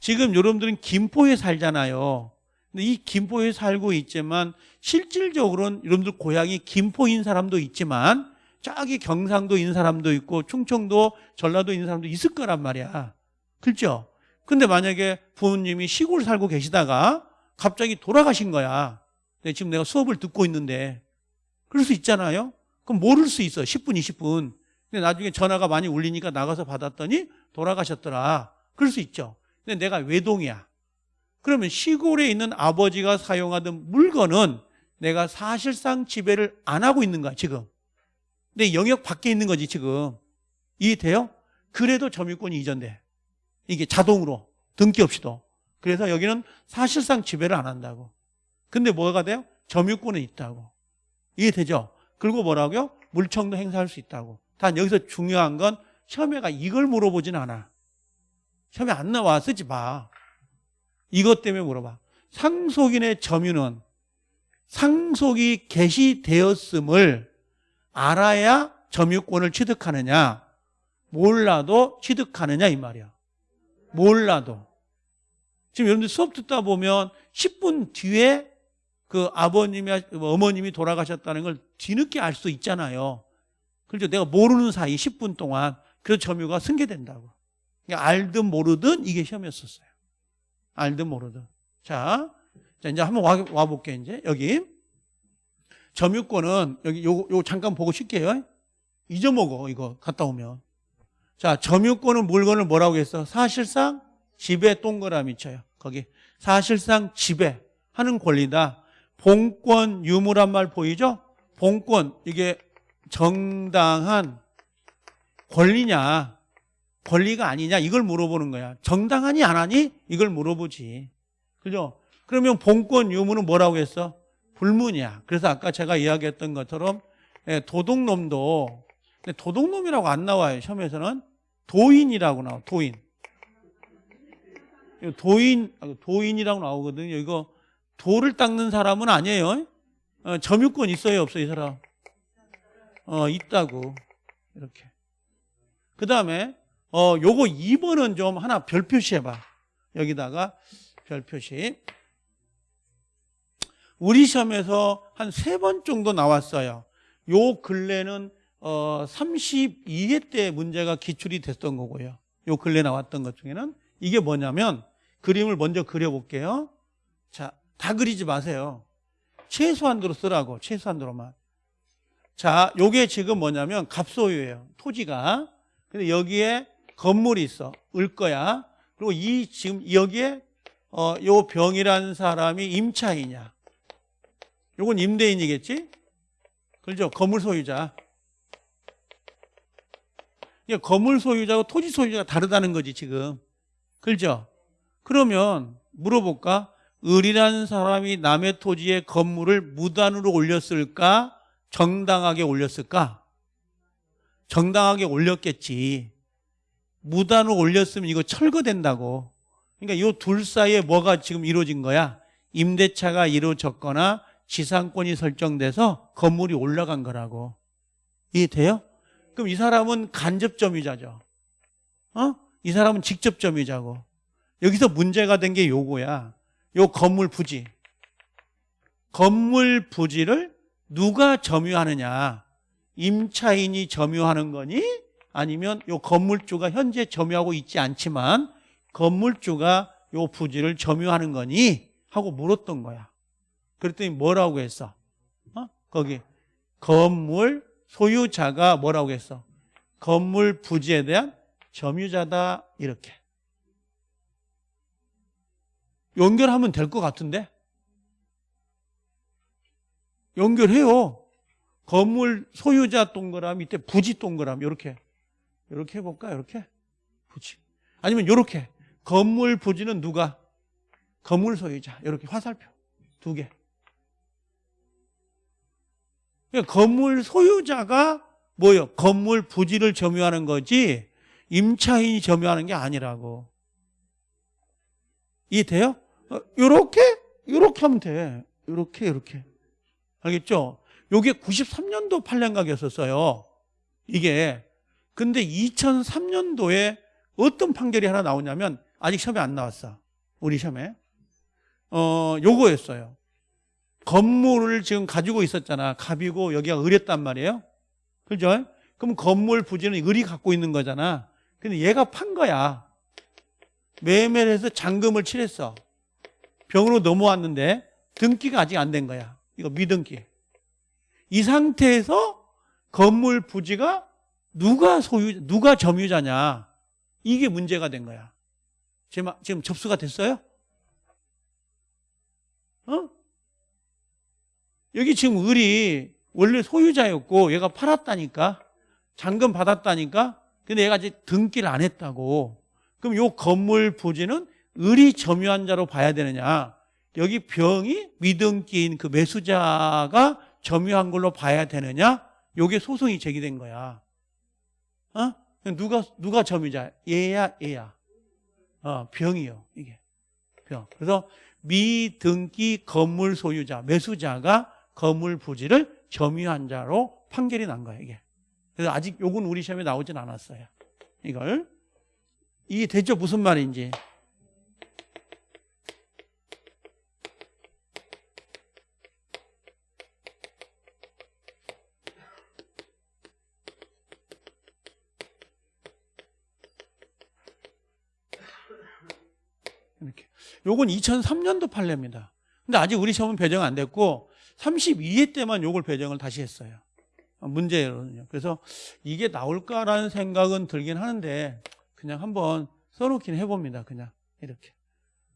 지금 여러분들은 김포에 살잖아요. 근데 이 김포에 살고 있지만 실질적으로는 여러분들 고향이 김포인 사람도 있지만 저기 경상도 있는 사람도 있고 충청도 전라도 있는 사람도 있을 거란 말이야. 그렇죠? 근데 만약에 부모님이 시골 살고 계시다가 갑자기 돌아가신 거야. 지금 내가 수업을 듣고 있는데 그럴 수 있잖아요. 그럼 모를 수 있어. 10분, 20분. 근데 나중에 전화가 많이 울리니까 나가서 받았더니 돌아가셨더라. 그럴 수 있죠. 근데 내가 외동이야. 그러면 시골에 있는 아버지가 사용하던 물건은 내가 사실상 지배를 안 하고 있는 거야, 지금. 내 영역 밖에 있는 거지, 지금. 이해돼요? 그래도 점유권이 이전돼. 이게 자동으로 등기 없이도. 그래서 여기는 사실상 지배를 안 한다고. 근데 뭐가 돼요? 점유권은 있다고. 이해되죠? 그리고 뭐라고요? 물청도 행사할 수 있다고. 단 여기서 중요한 건 시험에가 이걸 물어보진 않아. 시험에 안 나와. 쓰지 마. 이것 때문에 물어봐. 상속인의 점유는 상속이 개시되었음을 알아야 점유권을 취득하느냐, 몰라도 취득하느냐 이 말이야. 몰라도. 지금 여러분들 수업 듣다 보면 10분 뒤에 그 아버님이 어머님이 돌아가셨다는 걸 뒤늦게 알 수 있잖아요. 그렇죠. 내가 모르는 사이 10분 동안 그 점유가 승계된다고. 그러니까 알든 모르든 이게 시험이었었어요. 알든 모르든. 자, 자 이제 한번 와, 와 볼게 이제 여기 점유권은 여기 요거 요 잠깐 보고 쉴게요. 잊어먹어 이거 갔다 오면. 자, 점유권은 물건을 뭐라고 했어? 사실상 지배 동그라미 쳐요. 거기 사실상 지배 하는 권리다. 본권 유무란 말 보이죠? 본권 이게 정당한 권리냐 권리가 아니냐 이걸 물어보는 거야. 정당하니 안 하니 이걸 물어보지. 그죠? 그러면 본권 유무는 뭐라고 했어? 불문이야. 그래서 아까 제가 이야기했던 것처럼 예, 도둑놈도 도둑놈이라고 안 나와요. 시험에서는 도인이라고 나와. 도인. 도인 아, 도인이라고 나오거든요. 이거 돌을 닦는 사람은 아니에요. 어, 점유권 있어요, 없어요, 이 사람? 어, 있다고. 이렇게. 그 다음에, 어, 요거 2번은 좀 하나 별 표시 해봐. 여기다가 별 표시. 우리 시험에서 한 세 번 정도 나왔어요. 요 근래는, 어, 32회 때 문제가 기출이 됐던 거고요. 요 근래 나왔던 것 중에는 이게 뭐냐면, 그림을 먼저 그려볼게요. 자, 다 그리지 마세요. 최소한도로 쓰라고, 최소한도로만. 자, 요게 지금 뭐냐면 갑소유예요. 토지가. 근데 여기에 건물이 있어. 을 거야. 그리고 이 지금 여기에 어, 요 병이라는 사람이 임차인이야. 요건 임대인이겠지? 그렇죠? 건물 소유자. 이게 건물 소유자하고 토지 소유자가 다르다는 거지, 지금. 그렇죠? 그러면 물어볼까? 을이라는 사람이 남의 토지에 건물을 무단으로 올렸을까? 정당하게 올렸을까? 정당하게 올렸겠지. 무단으로 올렸으면 이거 철거된다고. 그러니까 이 둘 사이에 뭐가 지금 이루어진 거야? 임대차가 이루어졌거나 지상권이 설정돼서 건물이 올라간 거라고. 이해돼요? 그럼 이 사람은 간접 점유자죠. 어? 이 사람은 직접 점유자고. 여기서 문제가 된 게 요거야. 요 건물 부지. 건물 부지를 누가 점유하느냐? 임차인이 점유하는 거니? 아니면 요 건물주가 현재 점유하고 있지 않지만 건물주가 요 부지를 점유하는 거니? 하고 물었던 거야. 그랬더니 뭐라고 했어? 어? 거기 건물 소유자가 뭐라고 했어? 건물 부지에 대한 점유자다 이렇게. 연결하면 될 것 같은데? 연결해요. 건물 소유자 동그라미 밑에 부지 동그라미 이렇게 이렇게 해볼까? 이렇게 부지 아니면 이렇게 건물 부지는 누가? 건물 소유자 이렇게 화살표 두 개. 그러니까 건물 소유자가 뭐요? 건물 부지를 점유하는 거지 임차인이 점유하는 게 아니라고. 이해돼요? 어, 요렇게 요렇게 하면 돼. 요렇게 요렇게. 알겠죠? 요게 93년도 판례각이었었어요. 이게. 근데 2003년도에 어떤 판결이 하나 나오냐면 아직 시험에 안 나왔어. 우리 시험에. 어, 요거였어요. 건물을 지금 가지고 있었잖아. 갑이고 여기가 을이었단 말이에요. 그죠? 그럼 건물 부지는 을이 갖고 있는 거잖아. 근데 얘가 판 거야. 매매를 해서 잔금을 치렀어. 병으로 넘어왔는데 등기가 아직 안 된 거야. 이거 미등기. 이 상태에서 건물 부지가 누가 소유, 누가 점유자냐. 이게 문제가 된 거야. 지금, 지금 접수가 됐어요? 어? 여기 지금 을이 원래 소유자였고 얘가 팔았다니까. 잔금 받았다니까. 근데 얘가 이제 등기를 안 했다고. 그럼 요 건물 부지는 을이 점유한 자로 봐야 되느냐. 여기 병이 미등기인 그 매수자가 점유한 걸로 봐야 되느냐? 요게 소송이 제기된 거야. 어? 누가 누가 점유자? 얘야, 얘야. 어, 병이요. 이게 병. 그래서 미등기 건물 소유자, 매수자가 건물 부지를 점유한 자로 판결이 난 거예요. 이게. 그래서 아직 요건 우리 시험에 나오진 않았어요. 이걸 이게 되죠? 무슨 말인지. 이렇게. 요건 2003년도 판례입니다. 근데 아직 우리 시험은 배정 안 됐고 32회 때만 요걸 배정을 다시 했어요. 문제로는요. 그래서 이게 나올까라는 생각은 들긴 하는데 그냥 한번 써놓긴 해봅니다. 그냥 이렇게.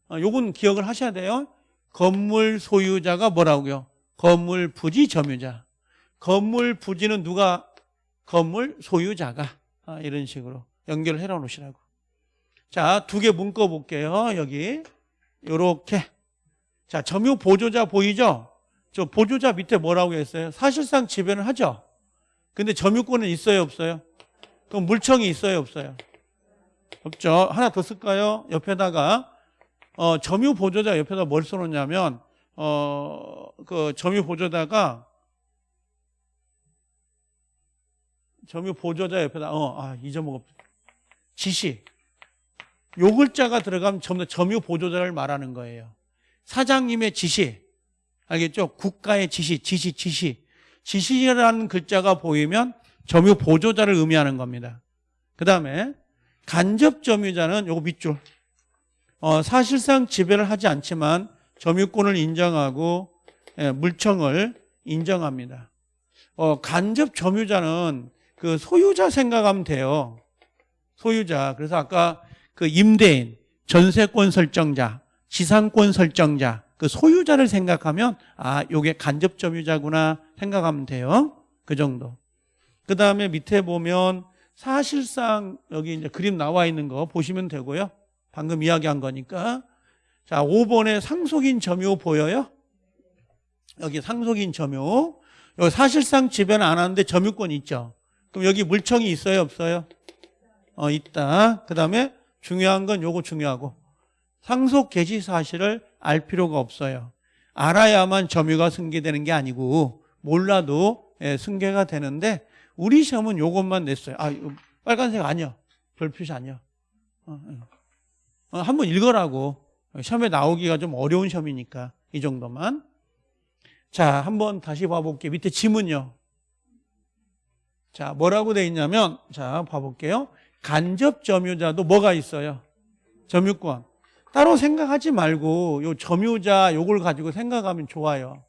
어, 요건 기억을 하셔야 돼요. 건물 소유자가 뭐라고요? 건물 부지 점유자. 건물 부지는 누가? 건물 소유자가. 아, 이런 식으로 연결을 해놔 놓으시라고. 자, 두 개 묶어 볼게요. 여기. 요렇게. 자, 점유 보조자 보이죠? 저 보조자 밑에 뭐라고 했어요? 사실상 지배는 하죠. 근데 점유권은 있어요, 없어요? 그럼 물청이 있어요, 없어요? 없죠. 하나 더 쓸까요? 옆에다가 어, 점유 보조자 옆에다 뭘 써놓냐면 어, 그 점유 보조자가 점유 보조자 옆에다 어, 아, 잊어먹었 지시. 요 글자가 들어가면 점유 보조자를 말하는 거예요. 사장님의 지시. 알겠죠? 국가의 지시, 지시, 지시. 지시라는 글자가 보이면 점유 보조자를 의미하는 겁니다. 그 다음에 간접 점유자는 요거 밑줄. 어, 사실상 지배를 하지 않지만 점유권을 인정하고 예, 물청을 인정합니다. 어, 간접 점유자는 그 소유자 생각하면 돼요. 소유자. 그래서 아까 그 임대인, 전세권 설정자, 지상권 설정자, 그 소유자를 생각하면 아, 요게 간접 점유자구나 생각하면 돼요. 그 정도. 그 다음에 밑에 보면 사실상 여기 이제 그림 나와 있는 거 보시면 되고요. 방금 이야기한 거니까. 자, 5번에 상속인 점유 보여요? 여기 상속인 점유. 여기 사실상 지배는 안 하는데 점유권 있죠. 그럼 여기 물청이 있어요, 없어요? 어, 있다. 그 다음에 중요한 건 요거 중요하고. 상속 개시 사실을 알 필요가 없어요. 알아야만 점유가 승계되는 게 아니고 몰라도 예, 승계가 되는데 우리 시험은 요것만 냈어요. 아, 빨간색 아니야. 별 표시 아니야. 어, 어. 어, 한번 읽으라고. 시험에 나오기가 좀 어려운 시험이니까 이 정도만. 자, 한번 다시 봐볼게요. 밑에 지문요. 자, 뭐라고 돼 있냐면 자, 봐볼게요. 간접 점유자도 뭐가 있어요? 점유권. 따로 생각하지 말고 요 점유자 요걸 가지고 생각하면 좋아요.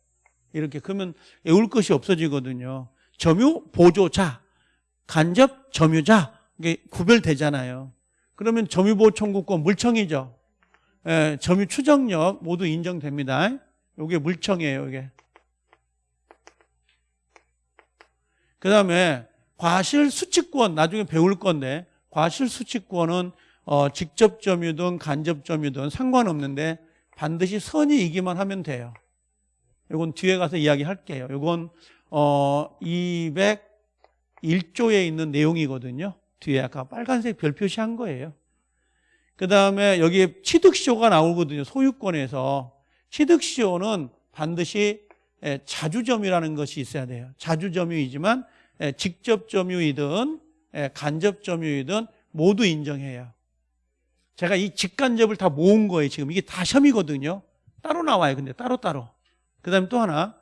이렇게 그러면 외울 것이 없어지거든요. 점유 보조자, 간접 점유자 이게 구별되잖아요. 그러면 점유보호 청구권 물청이죠. 예, 점유 추정력 모두 인정됩니다. 요게 물청이에요, 이게. 그 다음에 과실 수취권 나중에 배울 건데 과실 수취권은 어, 직접 점유든 간접 점유든 상관없는데 반드시 선이 이기만 하면 돼요. 이건 뒤에 가서 이야기할게요. 이건 어, 201조에 있는 내용이거든요. 뒤에 아까 빨간색 별 표시한 거예요. 그 다음에 여기에 취득시효가 나오거든요. 소유권에서. 취득시효는 반드시 예, 자주점유라는 것이 있어야 돼요. 자주점유이지만 예, 직접점유이든 예, 간접점유이든 모두 인정해요. 제가 이 직간접을 다 모은 거예요. 지금 이게 다 시험이거든요. 따로 나와요. 근데 따로따로. 그 다음에 또 하나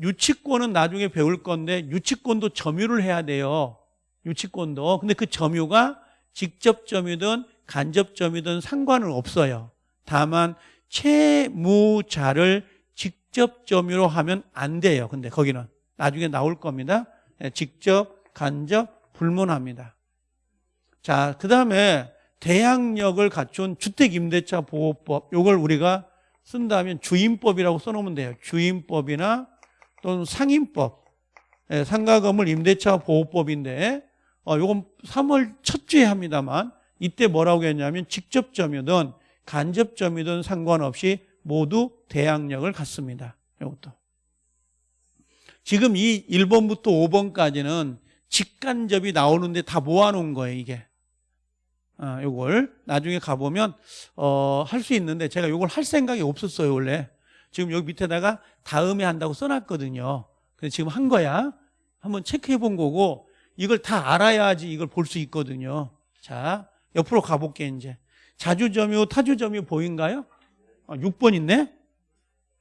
유치권은 나중에 배울 건데 유치권도 점유를 해야 돼요. 유치권도. 근데 그 점유가 직접 점유든 간접 점유든 상관은 없어요. 다만 채무자를 직접 점유로 하면 안 돼요. 근데 거기는 나중에 나올 겁니다. 예, 직접, 간접, 불문합니다. 자, 그 다음에 대항력을 갖춘 주택임대차 보호법 이걸 우리가 쓴다면 주임법이라고 써놓으면 돼요. 주임법이나 또는 상임법 예, 상가건물 임대차 보호법인데 어, 요건 3월 첫 주에 합니다만 이때 뭐라고 했냐면 직접 점유든 간접 점유든 상관없이 모두 대항력을 갖습니다. 이것도 지금 이 1번부터 5번까지는 직간접이 나오는데 다 모아놓은 거예요 이게 어, 요걸 나중에 가보면 어, 할 수 있는데 제가 요걸 할 생각이 없었어요 원래. 지금 여기 밑에다가 다음에 한다고 써놨거든요. 근데 지금 한 거야. 한번 체크해 본 거고 이걸 다 알아야지 이걸 볼 수 있거든요. 자 옆으로 가볼게 이제. 자주점유 타주점유 보인가요? 어, 6번 있네?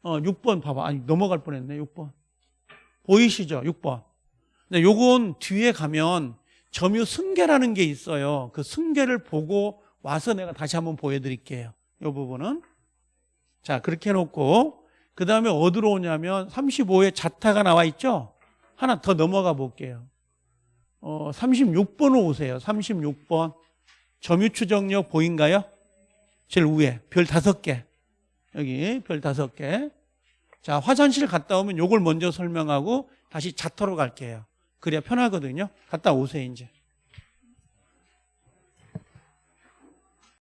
어, 6번 봐봐. 아니 넘어갈 뻔했네 6번. 보이시죠? 6번. 근데 요건 뒤에 가면 점유 승계라는 게 있어요. 그 승계를 보고 와서 내가 다시 한번 보여드릴게요. 이 부분은. 자, 그렇게 해놓고, 그 다음에 어디로 오냐면 35에 자타가 나와 있죠? 하나 더 넘어가 볼게요. 어, 36번으로 오세요. 36번. 점유 추정력 보인가요? 제일 위에. 별 다섯 개. 여기 별 다섯 개. 자, 화장실 갔다 오면 요걸 먼저 설명하고 다시 자터로 갈게요. 그래야 편하거든요. 갔다 오세요, 이제.